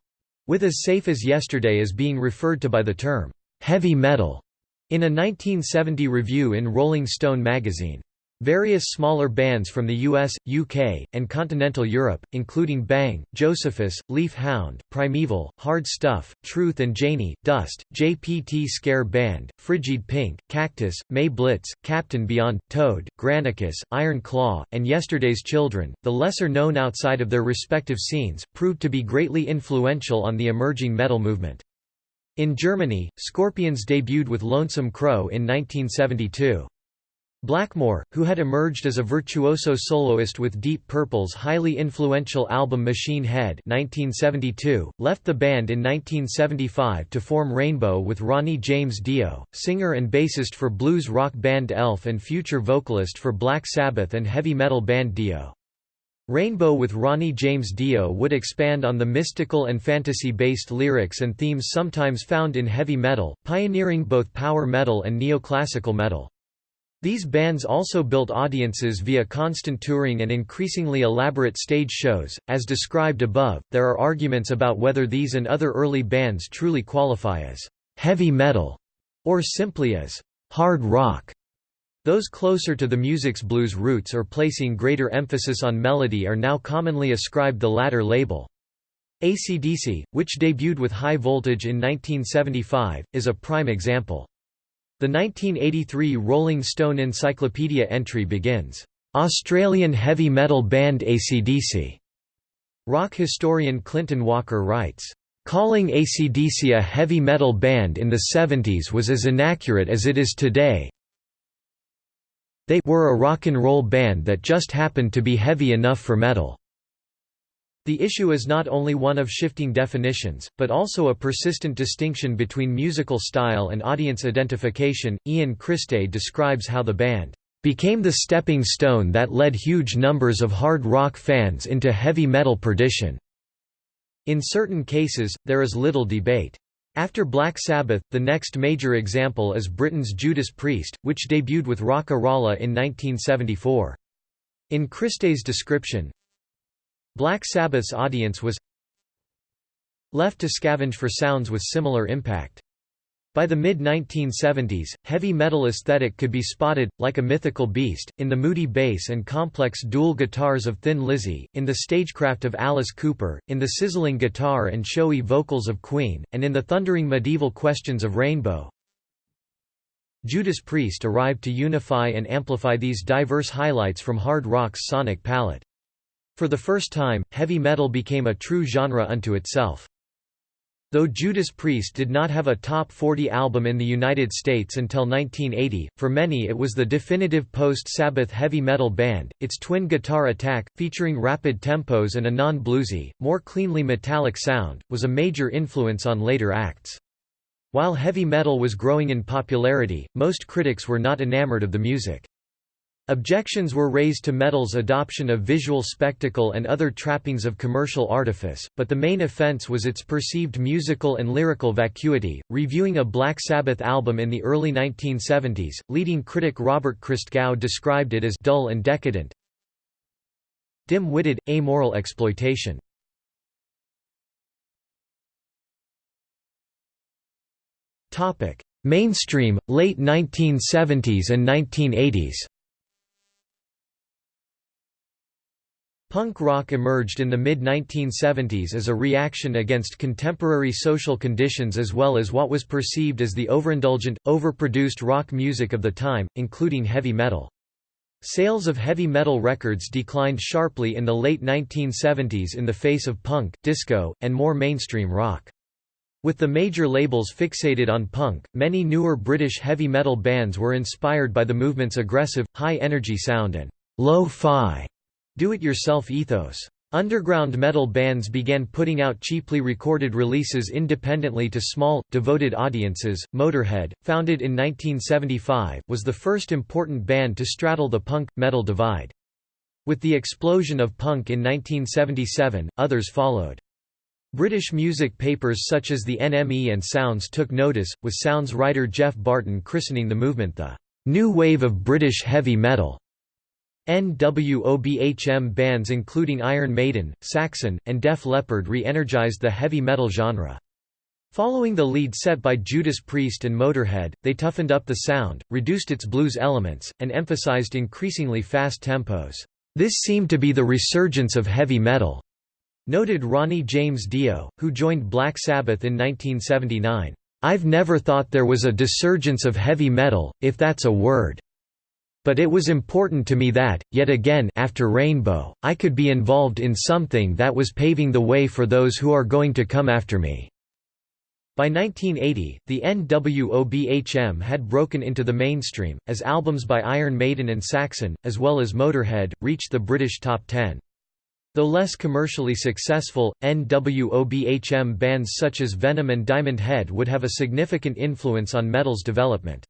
with As Safe as Yesterday Is being referred to by the term heavy metal in a 1970 review in Rolling Stone magazine. Various smaller bands from the US, UK, and continental Europe, including Bang, Josephus, Leaf Hound, Primevil, Hard Stuff, Truth and Janie, Dust, JPT Scare Band, Frigid Pink, Cactus, May Blitz, Captain Beyond, Toad, Granicus, Iron Claw, and Yesterday's Children, the lesser known outside of their respective scenes, proved to be greatly influential on the emerging metal movement. In Germany, Scorpions debuted with Lonesome Crow in 1972. Blackmore, who had emerged as a virtuoso soloist with Deep Purple's highly influential album Machine Head 1972, left the band in 1975 to form Rainbow with Ronnie James Dio, singer and bassist for blues rock band Elf and future vocalist for Black Sabbath and heavy metal band Dio. Rainbow with Ronnie James Dio would expand on the mystical and fantasy-based lyrics and themes sometimes found in heavy metal, pioneering both power metal and neoclassical metal. These bands also built audiences via constant touring and increasingly elaborate stage shows. As described above, there are arguments about whether these and other early bands truly qualify as heavy metal or simply as hard rock. Those closer to the music's blues roots or placing greater emphasis on melody are now commonly ascribed the latter label. AC/DC, which debuted with High Voltage in 1975, is a prime example. The 1983 Rolling Stone Encyclopedia entry begins, "...Australian heavy metal band AC/DC." Rock historian Clinton Walker writes, "...calling AC/DC a heavy metal band in the 70s was as inaccurate as it is today. They were a rock and roll band that just happened to be heavy enough for metal." The issue is not only one of shifting definitions, but also a persistent distinction between musical style and audience identification. Ian Christe describes how the band became the stepping stone that led huge numbers of hard rock fans into heavy metal perdition. In certain cases, there is little debate. After Black Sabbath, the next major example is Britain's Judas Priest, which debuted with Rock-A-Rolla in 1974. In Christe's description, Black Sabbath's audience was left to scavenge for sounds with similar impact. By the mid-1970s, heavy metal aesthetic could be spotted, like a mythical beast, in the moody bass and complex dual guitars of Thin Lizzy, in the stagecraft of Alice Cooper, in the sizzling guitar and showy vocals of Queen, and in the thundering medieval questions of Rainbow. Judas Priest arrived to unify and amplify these diverse highlights from hard rock's sonic palette. For the first time, heavy metal became a true genre unto itself. Though Judas Priest did not have a top 40 album in the United States until 1980, for many it was the definitive post-Sabbath heavy metal band. Its twin guitar attack, featuring rapid tempos and a non-bluesy, more cleanly metallic sound, was a major influence on later acts. While heavy metal was growing in popularity, most critics were not enamored of the music. Objections were raised to metal's adoption of visual spectacle and other trappings of commercial artifice, but the main offense was its perceived musical and lyrical vacuity. Reviewing a Black Sabbath album in the early 1970s, leading critic Robert Christgau described it as dull and decadent, dim-witted, amoral exploitation. Mainstream, late 1970s and 1980s Punk rock emerged in the mid-1970s as a reaction against contemporary social conditions as well as what was perceived as the overindulgent, overproduced rock music of the time, including heavy metal. Sales of heavy metal records declined sharply in the late 1970s in the face of punk, disco, and more mainstream rock. With the major labels fixated on punk, many newer British heavy metal bands were inspired by the movement's aggressive, high-energy sound and lo-fi do-it-yourself ethos. Underground metal bands began putting out cheaply recorded releases independently to small, devoted audiences. Motorhead, founded in 1975, was the first important band to straddle the punk metal divide. With the explosion of punk in 1977, others followed. British music papers such as the NME and Sounds took notice, with Sounds writer Geoff Barton christening the movement the new wave of British heavy metal. NWOBHM bands including Iron Maiden, Saxon, and Def Leppard re-energized the heavy metal genre. Following the lead set by Judas Priest and Motorhead, they toughened up the sound, reduced its blues elements, and emphasized increasingly fast tempos. This seemed to be the resurgence of heavy metal, noted Ronnie James Dio, who joined Black Sabbath in 1979. I've never thought there was a desurgence of heavy metal, if that's a word. But it was important to me that, yet again after Rainbow, I could be involved in something that was paving the way for those who are going to come after me. By 1980, the NWOBHM had broken into the mainstream, as albums by Iron Maiden and Saxon, as well as Motorhead, reached the British top 10. Though less commercially successful, NWOBHM bands such as Venom and Diamond Head would have a significant influence on metal's development.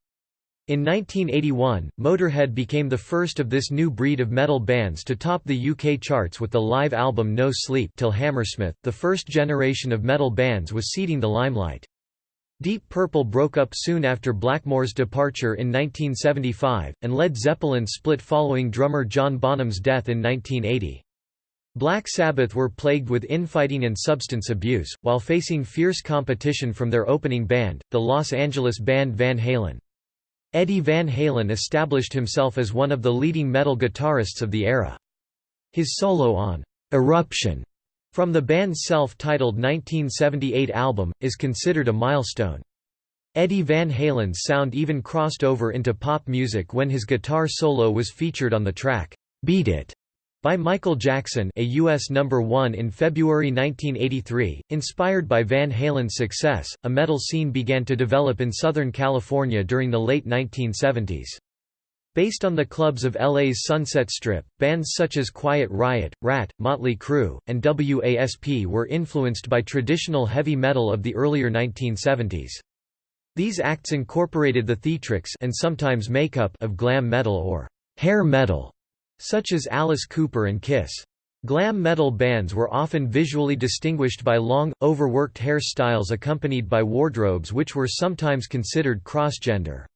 In 1981, Motorhead became the first of this new breed of metal bands to top the UK charts with the live album No Sleep Till Hammersmith. The first generation of metal bands was ceding the limelight. Deep Purple broke up soon after Blackmore's departure in 1975, and Led Zeppelin split following drummer John Bonham's death in 1980. Black Sabbath were plagued with infighting and substance abuse, while facing fierce competition from their opening band, the Los Angeles band Van Halen. Eddie Van Halen established himself as one of the leading metal guitarists of the era. His solo on Eruption from the band's self-titled 1978 album, is considered a milestone. Eddie Van Halen's sound even crossed over into pop music when his guitar solo was featured on the track, Beat It, by Michael Jackson a US number 1 in February 1983, inspired by Van Halen's success, a metal scene began to develop in Southern California during the late 1970s. Based on the clubs of LA's Sunset Strip, bands such as Quiet Riot, Ratt, Motley Crue, and WASP were influenced by traditional heavy metal of the earlier 1970s. These acts incorporated the theatrics and sometimes makeup of glam metal or hair metal such as Alice Cooper and Kiss. Glam metal bands were often visually distinguished by long, overworked hairstyles accompanied by wardrobes which were sometimes considered cross-gender.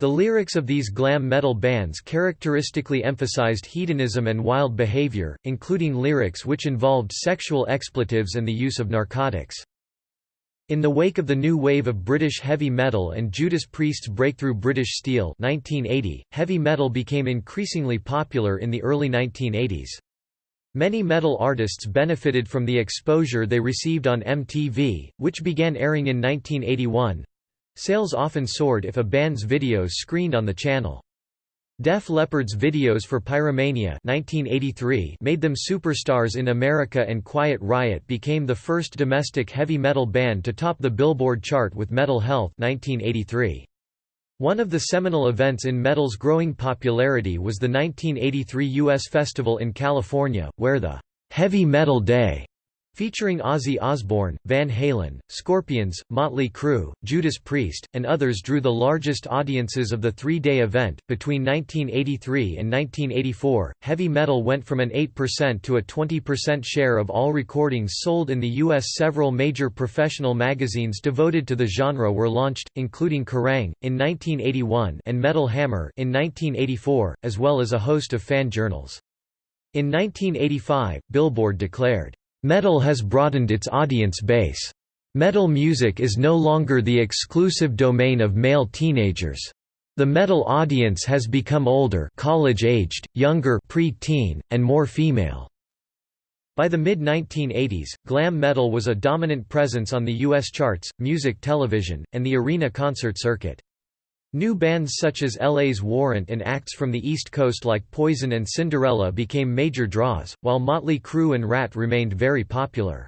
The lyrics of these glam metal bands characteristically emphasized hedonism and wild behavior, including lyrics which involved sexual expletives and the use of narcotics. In the wake of the new wave of British heavy metal and Judas Priest's breakthrough British Steel 1980, heavy metal became increasingly popular in the early 1980s. Many metal artists benefited from the exposure they received on MTV, which began airing in 1981. Sales often soared if a band's videos screened on the channel. Def Leppard's videos for Pyromania 1983 made them superstars in America and Quiet Riot became the first domestic heavy metal band to top the Billboard chart with Metal Health 1983. One of the seminal events in metal's growing popularity was the 1983 U.S. Festival in California, where the Heavy Metal Day Featuring Ozzy Osbourne, Van Halen, Scorpions, Motley Crue, Judas Priest, and others drew the largest audiences of the three day event. Between 1983 and 1984, heavy metal went from an 8% to a 20% share of all recordings sold in the U.S. Several major professional magazines devoted to the genre were launched, including Kerrang! in 1981 and Metal Hammer in 1984, as well as a host of fan journals. In 1985, Billboard declared, Metal has broadened its audience base. Metal music is no longer the exclusive domain of male teenagers. The metal audience has become older college-aged, younger pre-teen, and more female. By the mid-1980s, glam metal was a dominant presence on the U.S. charts, music television, and the arena concert circuit. New bands such as LA's Warrant and acts from the East Coast like Poison and Cinderella became major draws, while Motley Crue and Ratt remained very popular.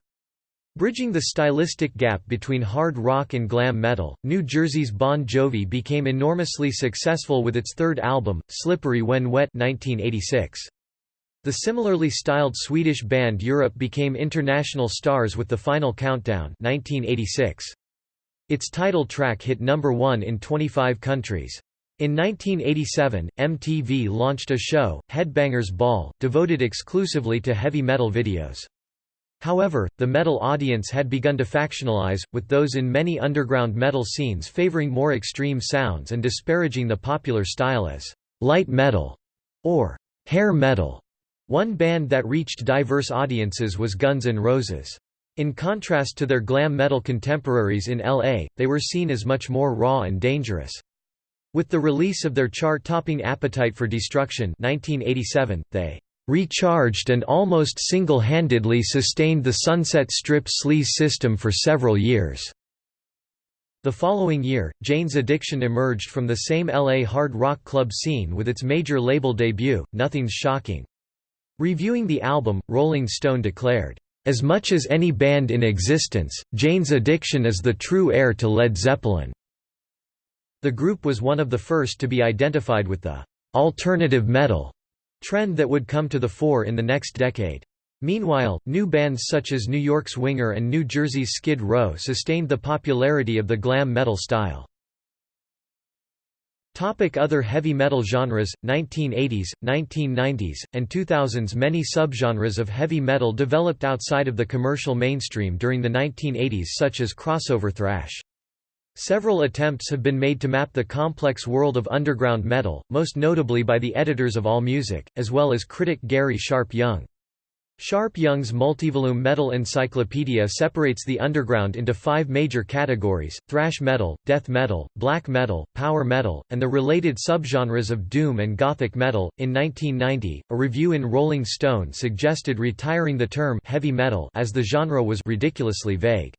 Bridging the stylistic gap between hard rock and glam metal, New Jersey's Bon Jovi became enormously successful with its third album, Slippery When Wet 1986. The similarly styled Swedish band Europe became international stars with The Final Countdown 1986. Its title track hit number 1 in 25 countries. In 1987, MTV launched a show, Headbangers Ball, devoted exclusively to heavy metal videos. However, the metal audience had begun to factionalize, with those in many underground metal scenes favoring more extreme sounds and disparaging the popular style as light metal or hair metal. One band that reached diverse audiences was Guns N' Roses. In contrast to their glam metal contemporaries in LA, they were seen as much more raw and dangerous. With the release of their chart-topping Appetite for Destruction 1987, they recharged and almost single-handedly sustained the Sunset Strip sleaze system for several years. The following year, Jane's Addiction emerged from the same LA hard rock club scene with its major label debut, Nothing's Shocking. Reviewing the album, Rolling Stone declared, "...as much as any band in existence, Jane's Addiction is the true heir to Led Zeppelin." The group was one of the first to be identified with the "...alternative metal." trend that would come to the fore in the next decade. Meanwhile, new bands such as New York's Winger and New Jersey's Skid Row sustained the popularity of the glam metal style. Topic other heavy metal genres 1980s 1990s and 2000s many subgenres of heavy metal developed outside of the commercial mainstream during the 1980s such as crossover thrash Several attempts have been made to map the complex world of underground metal, most notably by the editors of AllMusic, as well as critic Garry Sharpe-Young. Sharpe-Young's multivolume metal encyclopedia separates the underground into five major categories, thrash metal, death metal, black metal, power metal, and the related subgenres of doom and gothic metal. In 1990, a review in Rolling Stone suggested retiring the term heavy metal as the genre was ridiculously vague.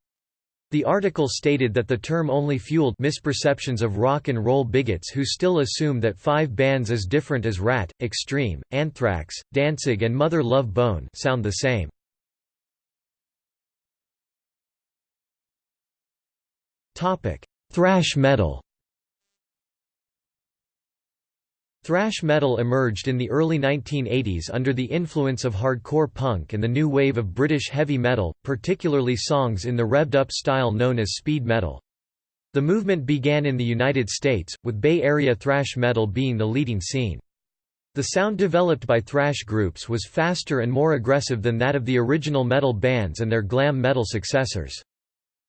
The article stated that the term only fueled misperceptions of rock and roll bigots who still assume that five bands as different as Ratt, Extreme, Anthrax, Danzig and Mother Love Bone sound the same. Thrash metal Thrash metal emerged in the early 1980s under the influence of hardcore punk and the new wave of British heavy metal, particularly songs in the revved-up style known as speed metal. The movement began in the United States, with Bay Area thrash metal being the leading scene. The sound developed by thrash groups was faster and more aggressive than that of the original metal bands and their glam metal successors.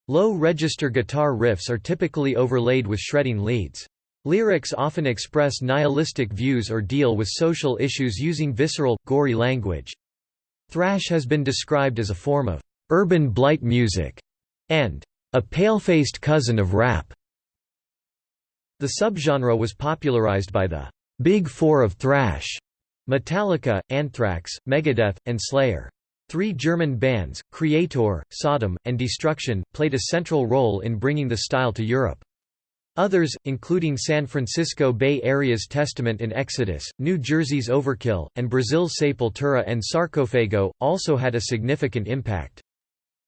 Low-register guitar riffs are typically overlaid with shredding leads. Lyrics often express nihilistic views or deal with social issues using visceral, gory language. Thrash has been described as a form of urban blight music and a pale-faced cousin of rap. The subgenre was popularized by the Big Four of thrash Metallica, Anthrax, Megadeth, and Slayer. Three German bands, Kreator, Sodom, and Destruction, played a central role in bringing the style to Europe. Others, including San Francisco Bay Area's Testament and Exodus, New Jersey's Overkill, and Brazil's Sepultura and Sarcophago, also had a significant impact.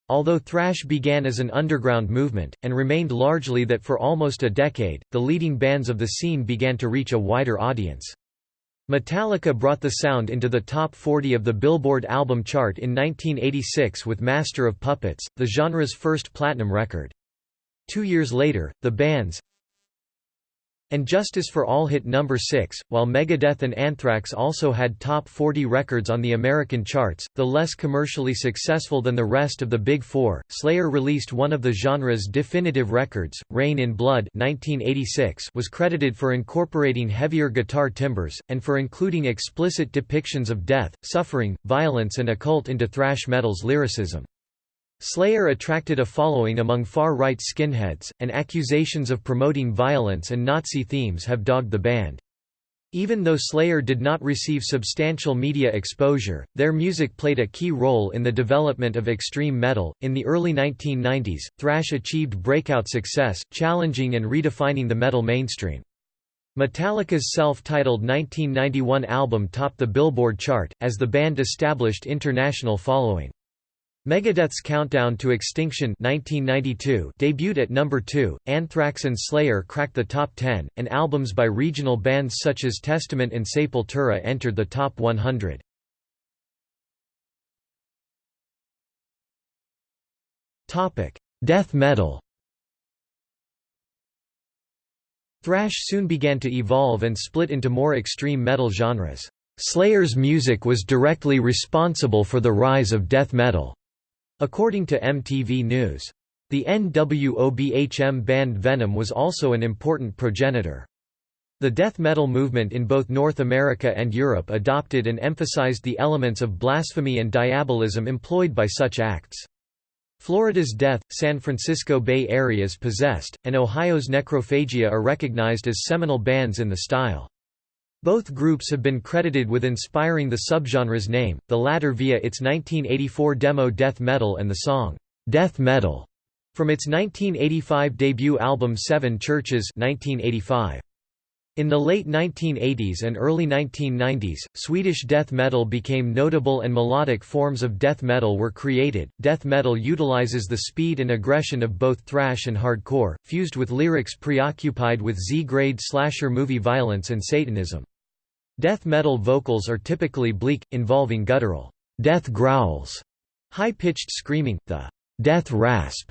Although thrash began as an underground movement, and remained largely that for almost a decade, the leading bands of the scene began to reach a wider audience. Metallica brought the sound into the top 40 of the Billboard album chart in 1986 with Master of Puppets, the genre's first platinum record. Two years later, the band's and Justice for All hit number 6, while Megadeth and Anthrax also had top 40 records on the American charts, though less commercially successful than the rest of the Big Four. Slayer released one of the genre's definitive records, Reign in Blood 1986 was credited for incorporating heavier guitar timbres, and for including explicit depictions of death, suffering, violence and occult into thrash metal's lyricism. Slayer attracted a following among far-right skinheads, and accusations of promoting violence and Nazi themes have dogged the band. Even though Slayer did not receive substantial media exposure, their music played a key role in the development of extreme metal. In the early 1990s, thrash achieved breakout success, challenging and redefining the metal mainstream. Metallica's self-titled 1991 album topped the Billboard chart, as the band established international following. Megadeth's Countdown to Extinction 1992 debuted at number 2, Anthrax and Slayer cracked the top 10, and albums by regional bands such as Testament and Sepultura entered the top 100. Death metal Thrash soon began to evolve and split into more extreme metal genres. Slayer's music was directly responsible for the rise of death metal. According to MTV News. The NWOBHM band Venom was also an important progenitor. The death metal movement in both North America and Europe adopted and emphasized the elements of blasphemy and diabolism employed by such acts. Florida's Death, San Francisco Bay Area's Possessed, and Ohio's Necrophagia are recognized as seminal bands in the style. Both groups have been credited with inspiring the subgenre's name, the latter via its 1984 demo Death Metal and the song, "'Death Metal' from its 1985 debut album Seven Churches 1985. In the late 1980s and early 1990s, Swedish death metal became notable and melodic forms of death metal were created. Death metal utilizes the speed and aggression of both thrash and hardcore, fused with lyrics preoccupied with Z-grade slasher movie violence and Satanism. Death metal vocals are typically bleak, involving guttural death growls, high-pitched screaming, the death rasp,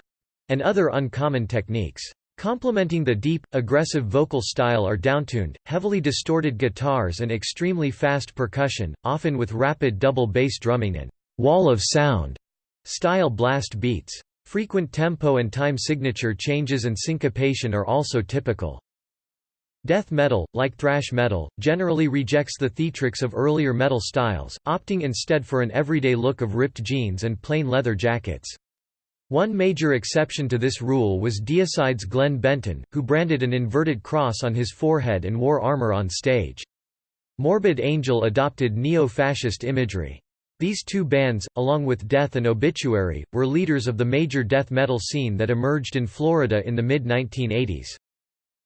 and other uncommon techniques. Complementing the deep, aggressive vocal style are downtuned, heavily distorted guitars and extremely fast percussion, often with rapid double bass drumming and «wall of sound» style blast beats. Frequent tempo and time signature changes and syncopation are also typical. Death metal, like thrash metal, generally rejects the theatrics of earlier metal styles, opting instead for an everyday look of ripped jeans and plain leather jackets. One major exception to this rule was Deicide's Glenn Benton, who branded an inverted cross on his forehead and wore armor on stage. Morbid Angel adopted neo-fascist imagery. These two bands, along with Death and Obituary, were leaders of the major death metal scene that emerged in Florida in the mid-1980s.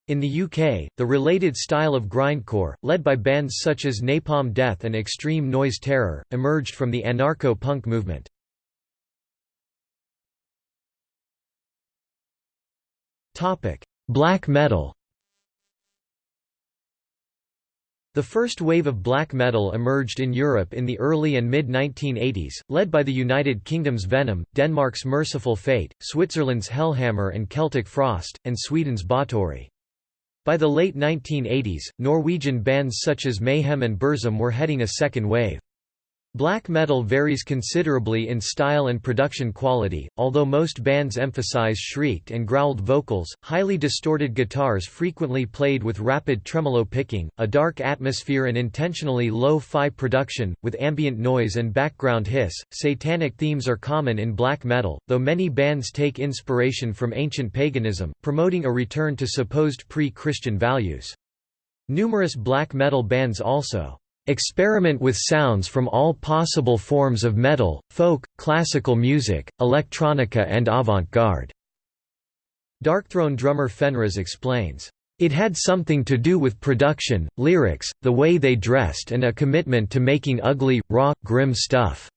In the UK, the related style of grindcore, led by bands such as Napalm Death and Extreme Noise Terror, emerged from the anarcho-punk movement. Black metal. The first wave of black metal emerged in Europe in the early and mid-1980s, led by the United Kingdom's Venom, Denmark's Mercyful Fate, Switzerland's Hellhammer and Celtic Frost, and Sweden's Bathory. By the late 1980s, Norwegian bands such as Mayhem and Burzum were heading a second wave. Black metal varies considerably in style and production quality, although most bands emphasize shrieked and growled vocals, highly distorted guitars frequently played with rapid tremolo picking, a dark atmosphere and intentionally low-fi production, with ambient noise and background hiss. Satanic themes are common in black metal, though many bands take inspiration from ancient paganism, promoting a return to supposed pre-Christian values. Numerous black metal bands also Experiment with sounds from all possible forms of metal, folk, classical music, electronica and avant-garde." Darkthrone drummer Fenriz explains, "...it had something to do with production, lyrics, the way they dressed and a commitment to making ugly, raw, grim stuff.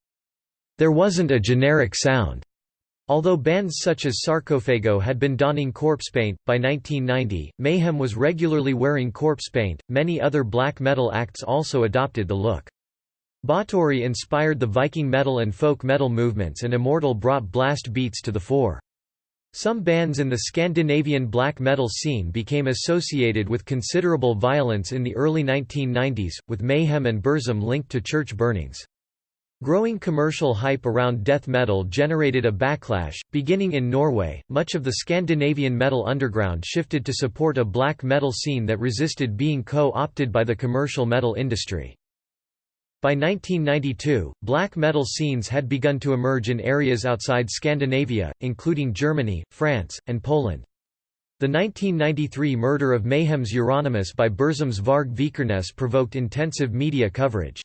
There wasn't a generic sound. Although bands such as Sarcophago had been donning corpse paint, by 1990, Mayhem was regularly wearing corpse paint. Many other black metal acts also adopted the look. Bathory inspired the Viking metal and folk metal movements and Immortal brought blast beats to the fore. Some bands in the Scandinavian black metal scene became associated with considerable violence in the early 1990s, with Mayhem and Burzum linked to church burnings. Growing commercial hype around death metal generated a backlash. Beginning in Norway, much of the Scandinavian metal underground shifted to support a black metal scene that resisted being co opted by the commercial metal industry. By 1992, black metal scenes had begun to emerge in areas outside Scandinavia, including Germany, France, and Poland. The 1993 murder of Mayhem's Euronymous by Burzum's Varg Vikernes provoked intensive media coverage.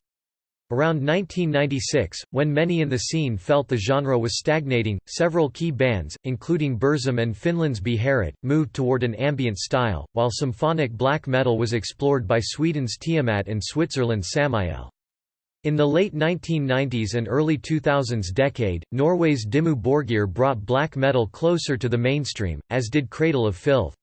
Around 1996, when many in the scene felt the genre was stagnating, several key bands, including Burzum and Finland's Beherit, moved toward an ambient style, while symphonic black metal was explored by Sweden's Tiamat and Switzerland's Samael. In the late 1990s and early 2000s decade, Norway's Dimmu Borgir brought black metal closer to the mainstream, as did Cradle of Filth.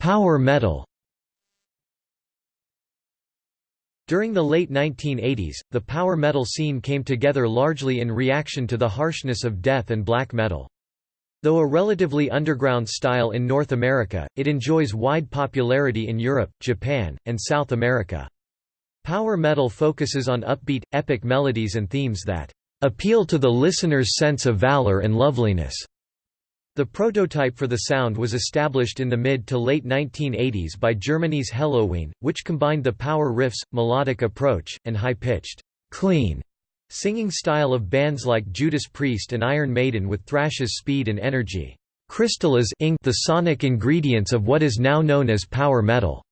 Power metal During the late 1980s, the power metal scene came together largely in reaction to the harshness of death and black metal. Though a relatively underground style in North America, it enjoys wide popularity in Europe, Japan, and South America. Power metal focuses on upbeat, epic melodies and themes that appeal to the listener's sense of valor and loveliness. The prototype for the sound was established in the mid to late 1980s by Germany's Helloween, which combined the power riffs, melodic approach, and high-pitched clean singing style of bands like Judas Priest and Iron Maiden with Thrash's speed and energy. Crystal is the sonic ingredients of what is now known as power metal.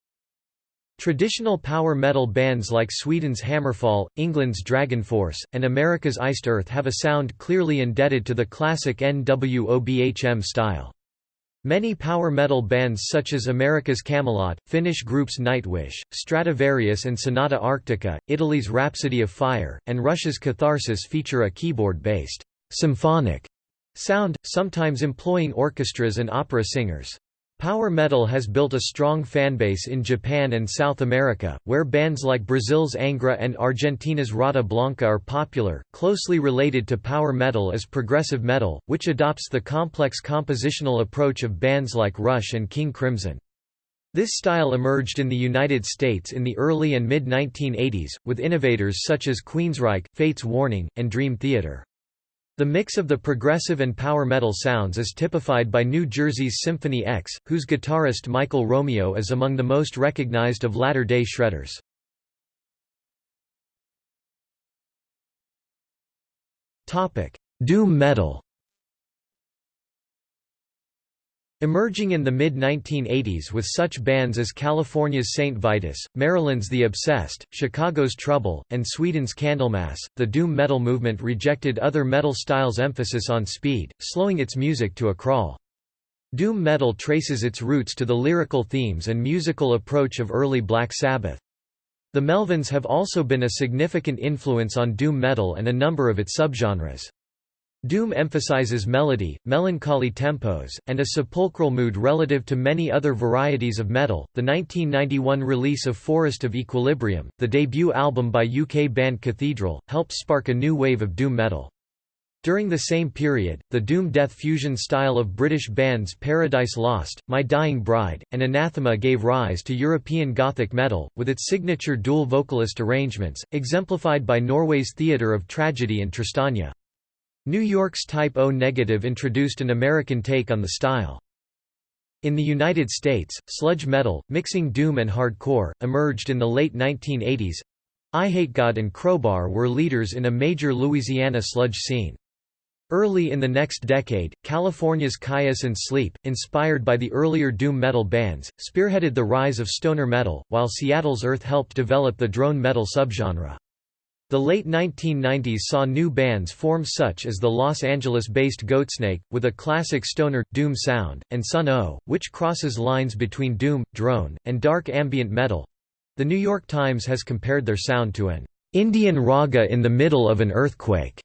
Traditional power metal bands like Sweden's Hammerfall, England's DragonForce, and America's Iced Earth have a sound clearly indebted to the classic NWOBHM style. Many power metal bands such as America's Kamelot, Finnish groups Nightwish, Stratovarius and Sonata Arctica, Italy's Rhapsody of Fire, and Russia's Catharsis feature a keyboard-based symphonic sound, sometimes employing orchestras and opera singers. Power metal has built a strong fanbase in Japan and South America, where bands like Brazil's Angra and Argentina's Rata Blanca are popular. Closely related to power metal is progressive metal, which adopts the complex compositional approach of bands like Rush and King Crimson. This style emerged in the United States in the early and mid-1980s, with innovators such as Queensryche, Fates Warning, and Dream Theater. The mix of the progressive and power metal sounds is typified by New Jersey's Symphony X, whose guitarist Michael Romeo is among the most recognized of latter-day shredders. Doom metal Emerging in the mid-1980s with such bands as California's St. Vitus, Maryland's The Obsessed, Chicago's Trouble, and Sweden's Candlemass, the doom metal movement rejected other metal styles' emphasis on speed, slowing its music to a crawl. Doom metal traces its roots to the lyrical themes and musical approach of early Black Sabbath. The Melvins have also been a significant influence on doom metal and a number of its subgenres. Doom emphasizes melody, melancholy tempos, and a sepulchral mood relative to many other varieties of metal. The 1991 release of Forest of Equilibrium, the debut album by UK band Cathedral, helped spark a new wave of doom metal. During the same period, the doom-death fusion style of British bands Paradise Lost, My Dying Bride, and Anathema gave rise to European Gothic metal, with its signature dual vocalist arrangements, exemplified by Norway's Theatre of Tragedy and Tristania. New York's Type O Negative introduced an American take on the style. In the United States, sludge metal, mixing doom and hardcore, emerged in the late 1980s. Eyehategod and Crowbar were leaders in a major Louisiana sludge scene. Early in the next decade, California's Kyuss and Sleep, inspired by the earlier doom metal bands, spearheaded the rise of stoner metal, while Seattle's Earth helped develop the drone metal subgenre. The late 1990s saw new bands form such as the Los Angeles-based Goatsnake, with a classic stoner, doom sound, and Sunn O))), which crosses lines between doom, drone, and dark ambient metal. The New York Times has compared their sound to an Indian raga in the middle of an earthquake.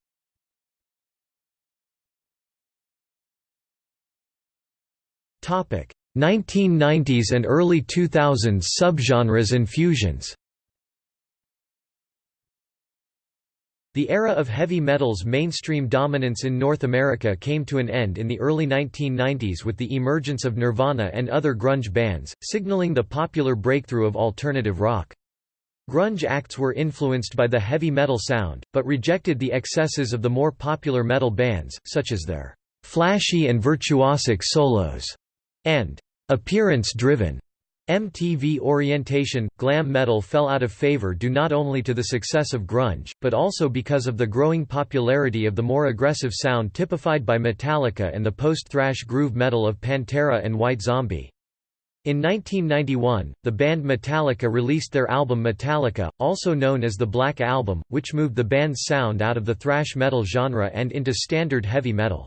Topic: 1990s and early 2000s subgenres and fusions. The era of heavy metal's mainstream dominance in North America came to an end in the early 1990s with the emergence of Nirvana and other grunge bands, signaling the popular breakthrough of alternative rock. Grunge acts were influenced by the heavy metal sound, but rejected the excesses of the more popular metal bands, such as their flashy and virtuosic solos, and appearance-driven MTV orientation, glam metal fell out of favor due not only to the success of grunge, but also because of the growing popularity of the more aggressive sound typified by Metallica and the post-thrash groove metal of Pantera and White Zombie. In 1991, the band Metallica released their album Metallica, also known as the Black Album, which moved the band's sound out of the thrash metal genre and into standard heavy metal.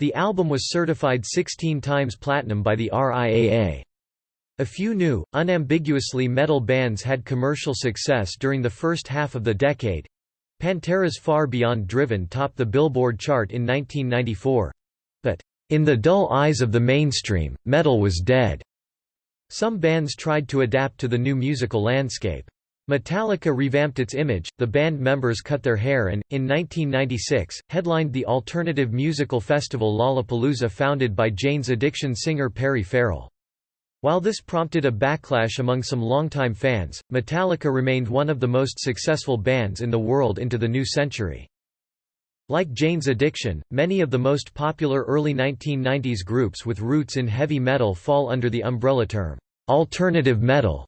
The album was certified 16 times platinum by the RIAA. A few new, unambiguously metal bands had commercial success during the first half of the decade. Pantera's Far Beyond Driven topped the Billboard chart in 1994. But, in the dull eyes of the mainstream, metal was dead. Some bands tried to adapt to the new musical landscape. Metallica revamped its image, the band members cut their hair and, in 1996, headlined the alternative musical festival Lollapalooza founded by Jane's Addiction singer Perry Farrell. While this prompted a backlash among some longtime fans, Metallica remained one of the most successful bands in the world into the new century. Like Jane's Addiction, many of the most popular early 1990s groups with roots in heavy metal fall under the umbrella term, alternative metal.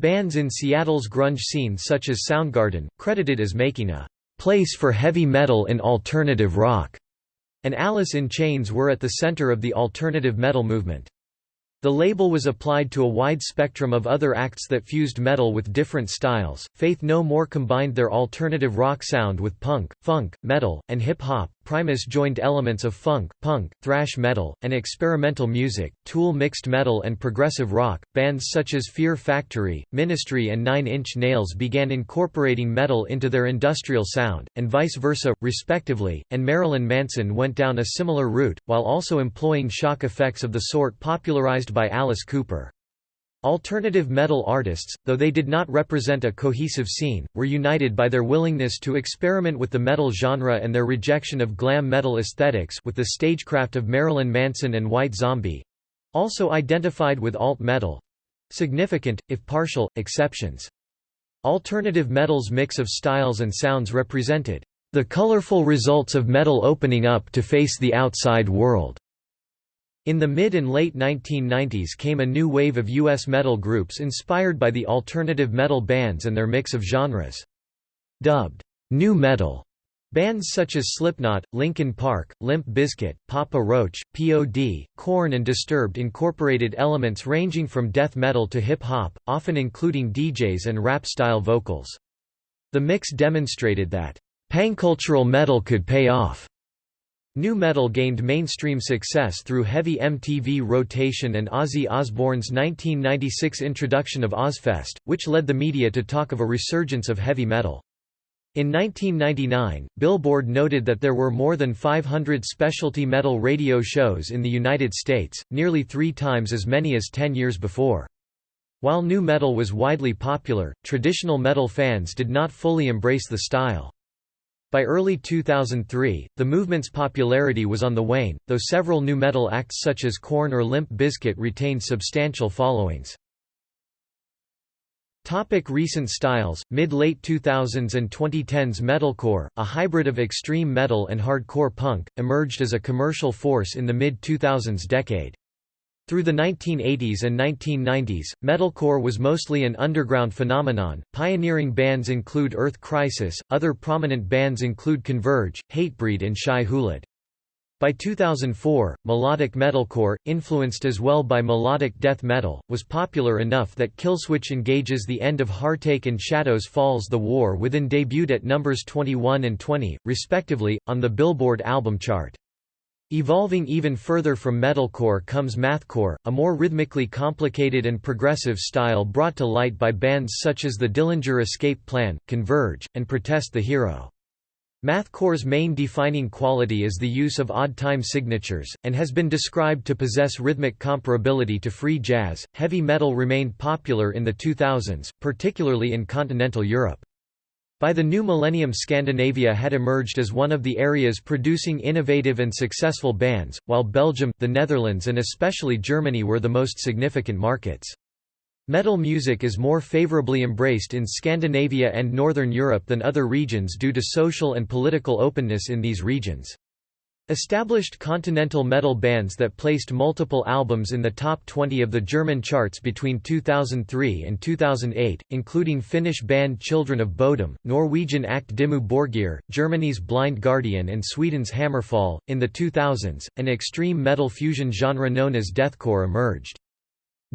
Bands in Seattle's grunge scene such as Soundgarden, credited as making a place for heavy metal in alternative rock, and Alice in Chains were at the center of the alternative metal movement. The label was applied to a wide spectrum of other acts that fused metal with different styles. Faith No More combined their alternative rock sound with punk, funk, metal, and hip hop. Primus joined elements of funk, punk, thrash metal, and experimental music. Tool mixed metal and progressive rock. Bands such as Fear Factory, Ministry, and Nine Inch Nails began incorporating metal into their industrial sound, and vice versa, respectively. And Marilyn Manson went down a similar route, while also employing shock effects of the sort popularized by Alice Cooper. Alternative metal artists, though they did not represent a cohesive scene, were united by their willingness to experiment with the metal genre and their rejection of glam metal aesthetics with the stagecraft of Marilyn Manson and White Zombie—also identified with alt metal—significant, if partial, exceptions. Alternative metal's mix of styles and sounds represented the colorful results of metal opening up to face the outside world. In the mid and late 1990s came a new wave of U.S. metal groups inspired by the alternative metal bands and their mix of genres. Dubbed, "'nu metal' Bands such as Slipknot, Linkin Park, Limp Bizkit, Papa Roach, P.O.D., Korn and Disturbed incorporated elements ranging from death metal to hip-hop, often including DJs and rap-style vocals. The mix demonstrated that, "...pancultural metal could pay off." Nu metal gained mainstream success through heavy MTV rotation and Ozzy Osbourne's 1996 introduction of Ozzfest, which led the media to talk of a resurgence of heavy metal. In 1999, Billboard noted that there were more than 500 specialty metal radio shows in the United States, nearly three times as many as ten years before. While nu metal was widely popular, traditional metal fans did not fully embrace the style. By early 2003, the movement's popularity was on the wane, though several nu metal acts such as Korn or Limp Bizkit retained substantial followings. Topic recent styles, mid-late 2000s and 2010s Metalcore, a hybrid of extreme metal and hardcore punk, emerged as a commercial force in the mid-2000s decade. Through the 1980s and 1990s, metalcore was mostly an underground phenomenon. Pioneering bands include Earth Crisis, other prominent bands include Converge, Hatebreed, and Shai Hulud. By 2004, melodic metalcore, influenced as well by melodic death metal, was popular enough that Killswitch Engage's The End of Heartache and Shadows Fall's the War Within debuted at numbers 21 and 20, respectively, on the Billboard album chart. Evolving even further from metalcore comes mathcore, a more rhythmically complicated and progressive style brought to light by bands such as the Dillinger Escape Plan, Converge, and Protest the Hero. Mathcore's main defining quality is the use of odd time signatures, and has been described to possess rhythmic comparability to free jazz. Heavy metal remained popular in the 2000s, particularly in continental Europe. By the new millennium Scandinavia had emerged as one of the areas producing innovative and successful bands, while Belgium, the Netherlands and especially Germany were the most significant markets. Metal music is more favorably embraced in Scandinavia and Northern Europe than other regions due to social and political openness in these regions. Established continental metal bands that placed multiple albums in the top 20 of the German charts between 2003 and 2008, including Finnish band Children of Bodom, Norwegian act Dimmu Borgir, Germany's Blind Guardian and Sweden's Hammerfall. In the 2000s, an extreme metal fusion genre known as deathcore emerged.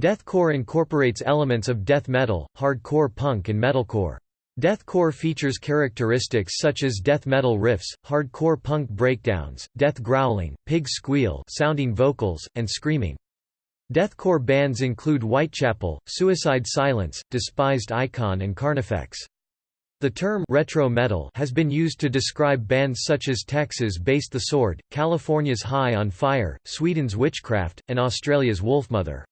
Deathcore incorporates elements of death metal, hardcore punk and metalcore. Deathcore features characteristics such as death metal riffs, hardcore punk breakdowns, death growling, pig squeal sounding vocals, and screaming. Deathcore bands include Whitechapel, Suicide Silence, Despised Icon and Carnifex. The term retro metal has been used to describe bands such as Texas-based The Sword, California's High on Fire, Sweden's Witchcraft, and Australia's Wolfmother.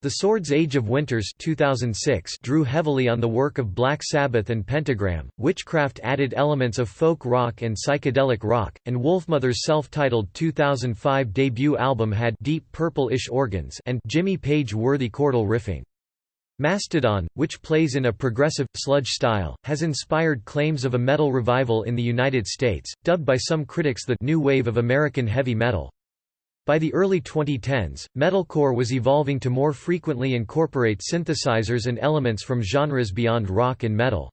The Sword's Age of Winters 2006 drew heavily on the work of Black Sabbath and Pentagram, Witchcraft added elements of folk rock and psychedelic rock, and Wolfmother's self-titled 2005 debut album had deep purple-ish organs and Jimmy Page-worthy chordal riffing. Mastodon, which plays in a progressive, sludge style, has inspired claims of a metal revival in the United States, dubbed by some critics the «new wave of American heavy metal». By the early 2010s, metalcore was evolving to more frequently incorporate synthesizers and elements from genres beyond rock and metal.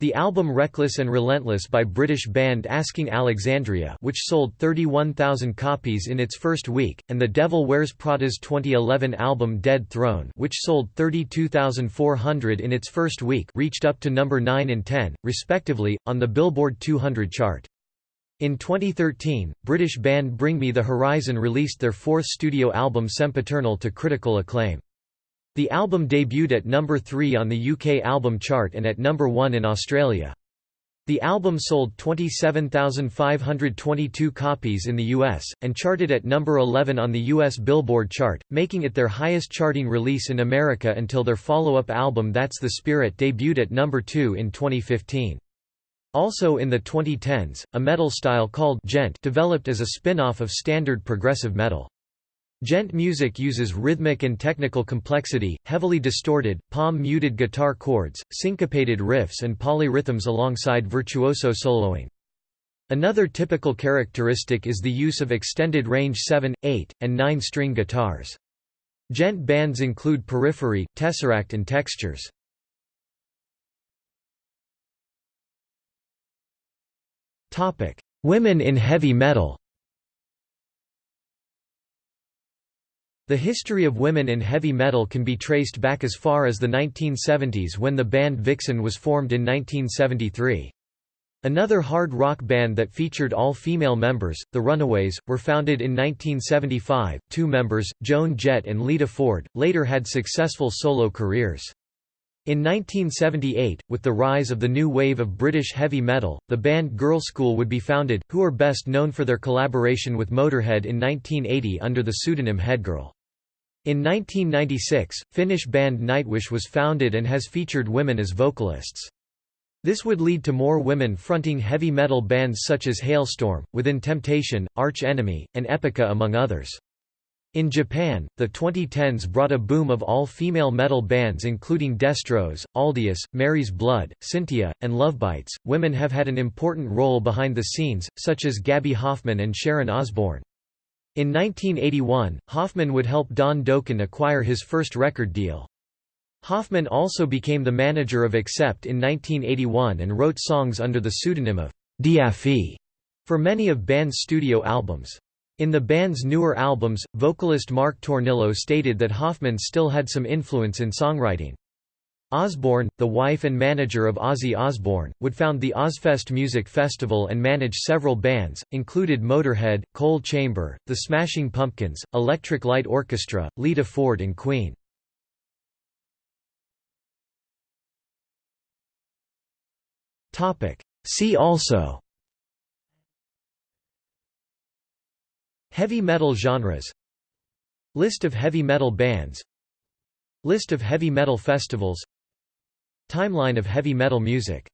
The album Reckless and Relentless by British band Asking Alexandria which sold 31,000 copies in its first week, and The Devil Wears Prada's 2011 album Dead Throne which sold 32,400 in its first week reached up to number 9 and 10, respectively, on the Billboard 200 chart. In 2013, British band Bring Me the Horizon released their fourth studio album Sempiternal to critical acclaim. The album debuted at number 3 on the UK album chart and at number 1 in Australia. The album sold 27,522 copies in the US, and charted at number 11 on the US Billboard chart, making it their highest charting release in America until their follow-up album That's the Spirit debuted at number 2 in 2015. Also in the 2010s, a metal style called djent developed as a spin-off of standard progressive metal. Djent music uses rhythmic and technical complexity, heavily distorted, palm-muted guitar chords, syncopated riffs and polyrhythms alongside virtuoso soloing. Another typical characteristic is the use of extended range 7, 8, and 9-string guitars. Djent bands include Periphery, Tesseract and Textures. Women in heavy metal The history of women in heavy metal can be traced back as far as the 1970s when the band Vixen was formed in 1973. Another hard rock band that featured all female members, The Runaways, were founded in 1975. Two members, Joan Jett and Lita Ford, later had successful solo careers. In 1978, with the rise of the new wave of British heavy metal, the band Girlschool would be founded, who are best known for their collaboration with Motorhead in 1980 under the pseudonym Headgirl. In 1996, Finnish band Nightwish was founded and has featured women as vocalists. This would lead to more women fronting heavy metal bands such as Halestorm, Within Temptation, Arch Enemy, and Epica among others. In Japan, the 2010s brought a boom of all-female metal bands including Destrose, Aldius, Mary's Blood, Cyntia, and Lovebites. Women have had an important role behind the scenes, such as Gaby Hoffmann and Sharon Osbourne. In 1981, Hoffmann would help Don Dokken acquire his first record deal. Hoffmann also became the manager of Accept in 1981 and wrote songs under the pseudonym of Deaffy for many of band's studio albums. In the band's newer albums, vocalist Mark Tornillo stated that Hoffmann still had some influence in songwriting. Osbourne, the wife and manager of Ozzy Osbourne, would found the Ozzfest Music Festival and manage several bands, included Motorhead, Coal Chamber, The Smashing Pumpkins, Electric Light Orchestra, Lita Ford and Queen. See also Heavy metal genres List of heavy metal bands List of heavy metal festivals Timeline of heavy metal music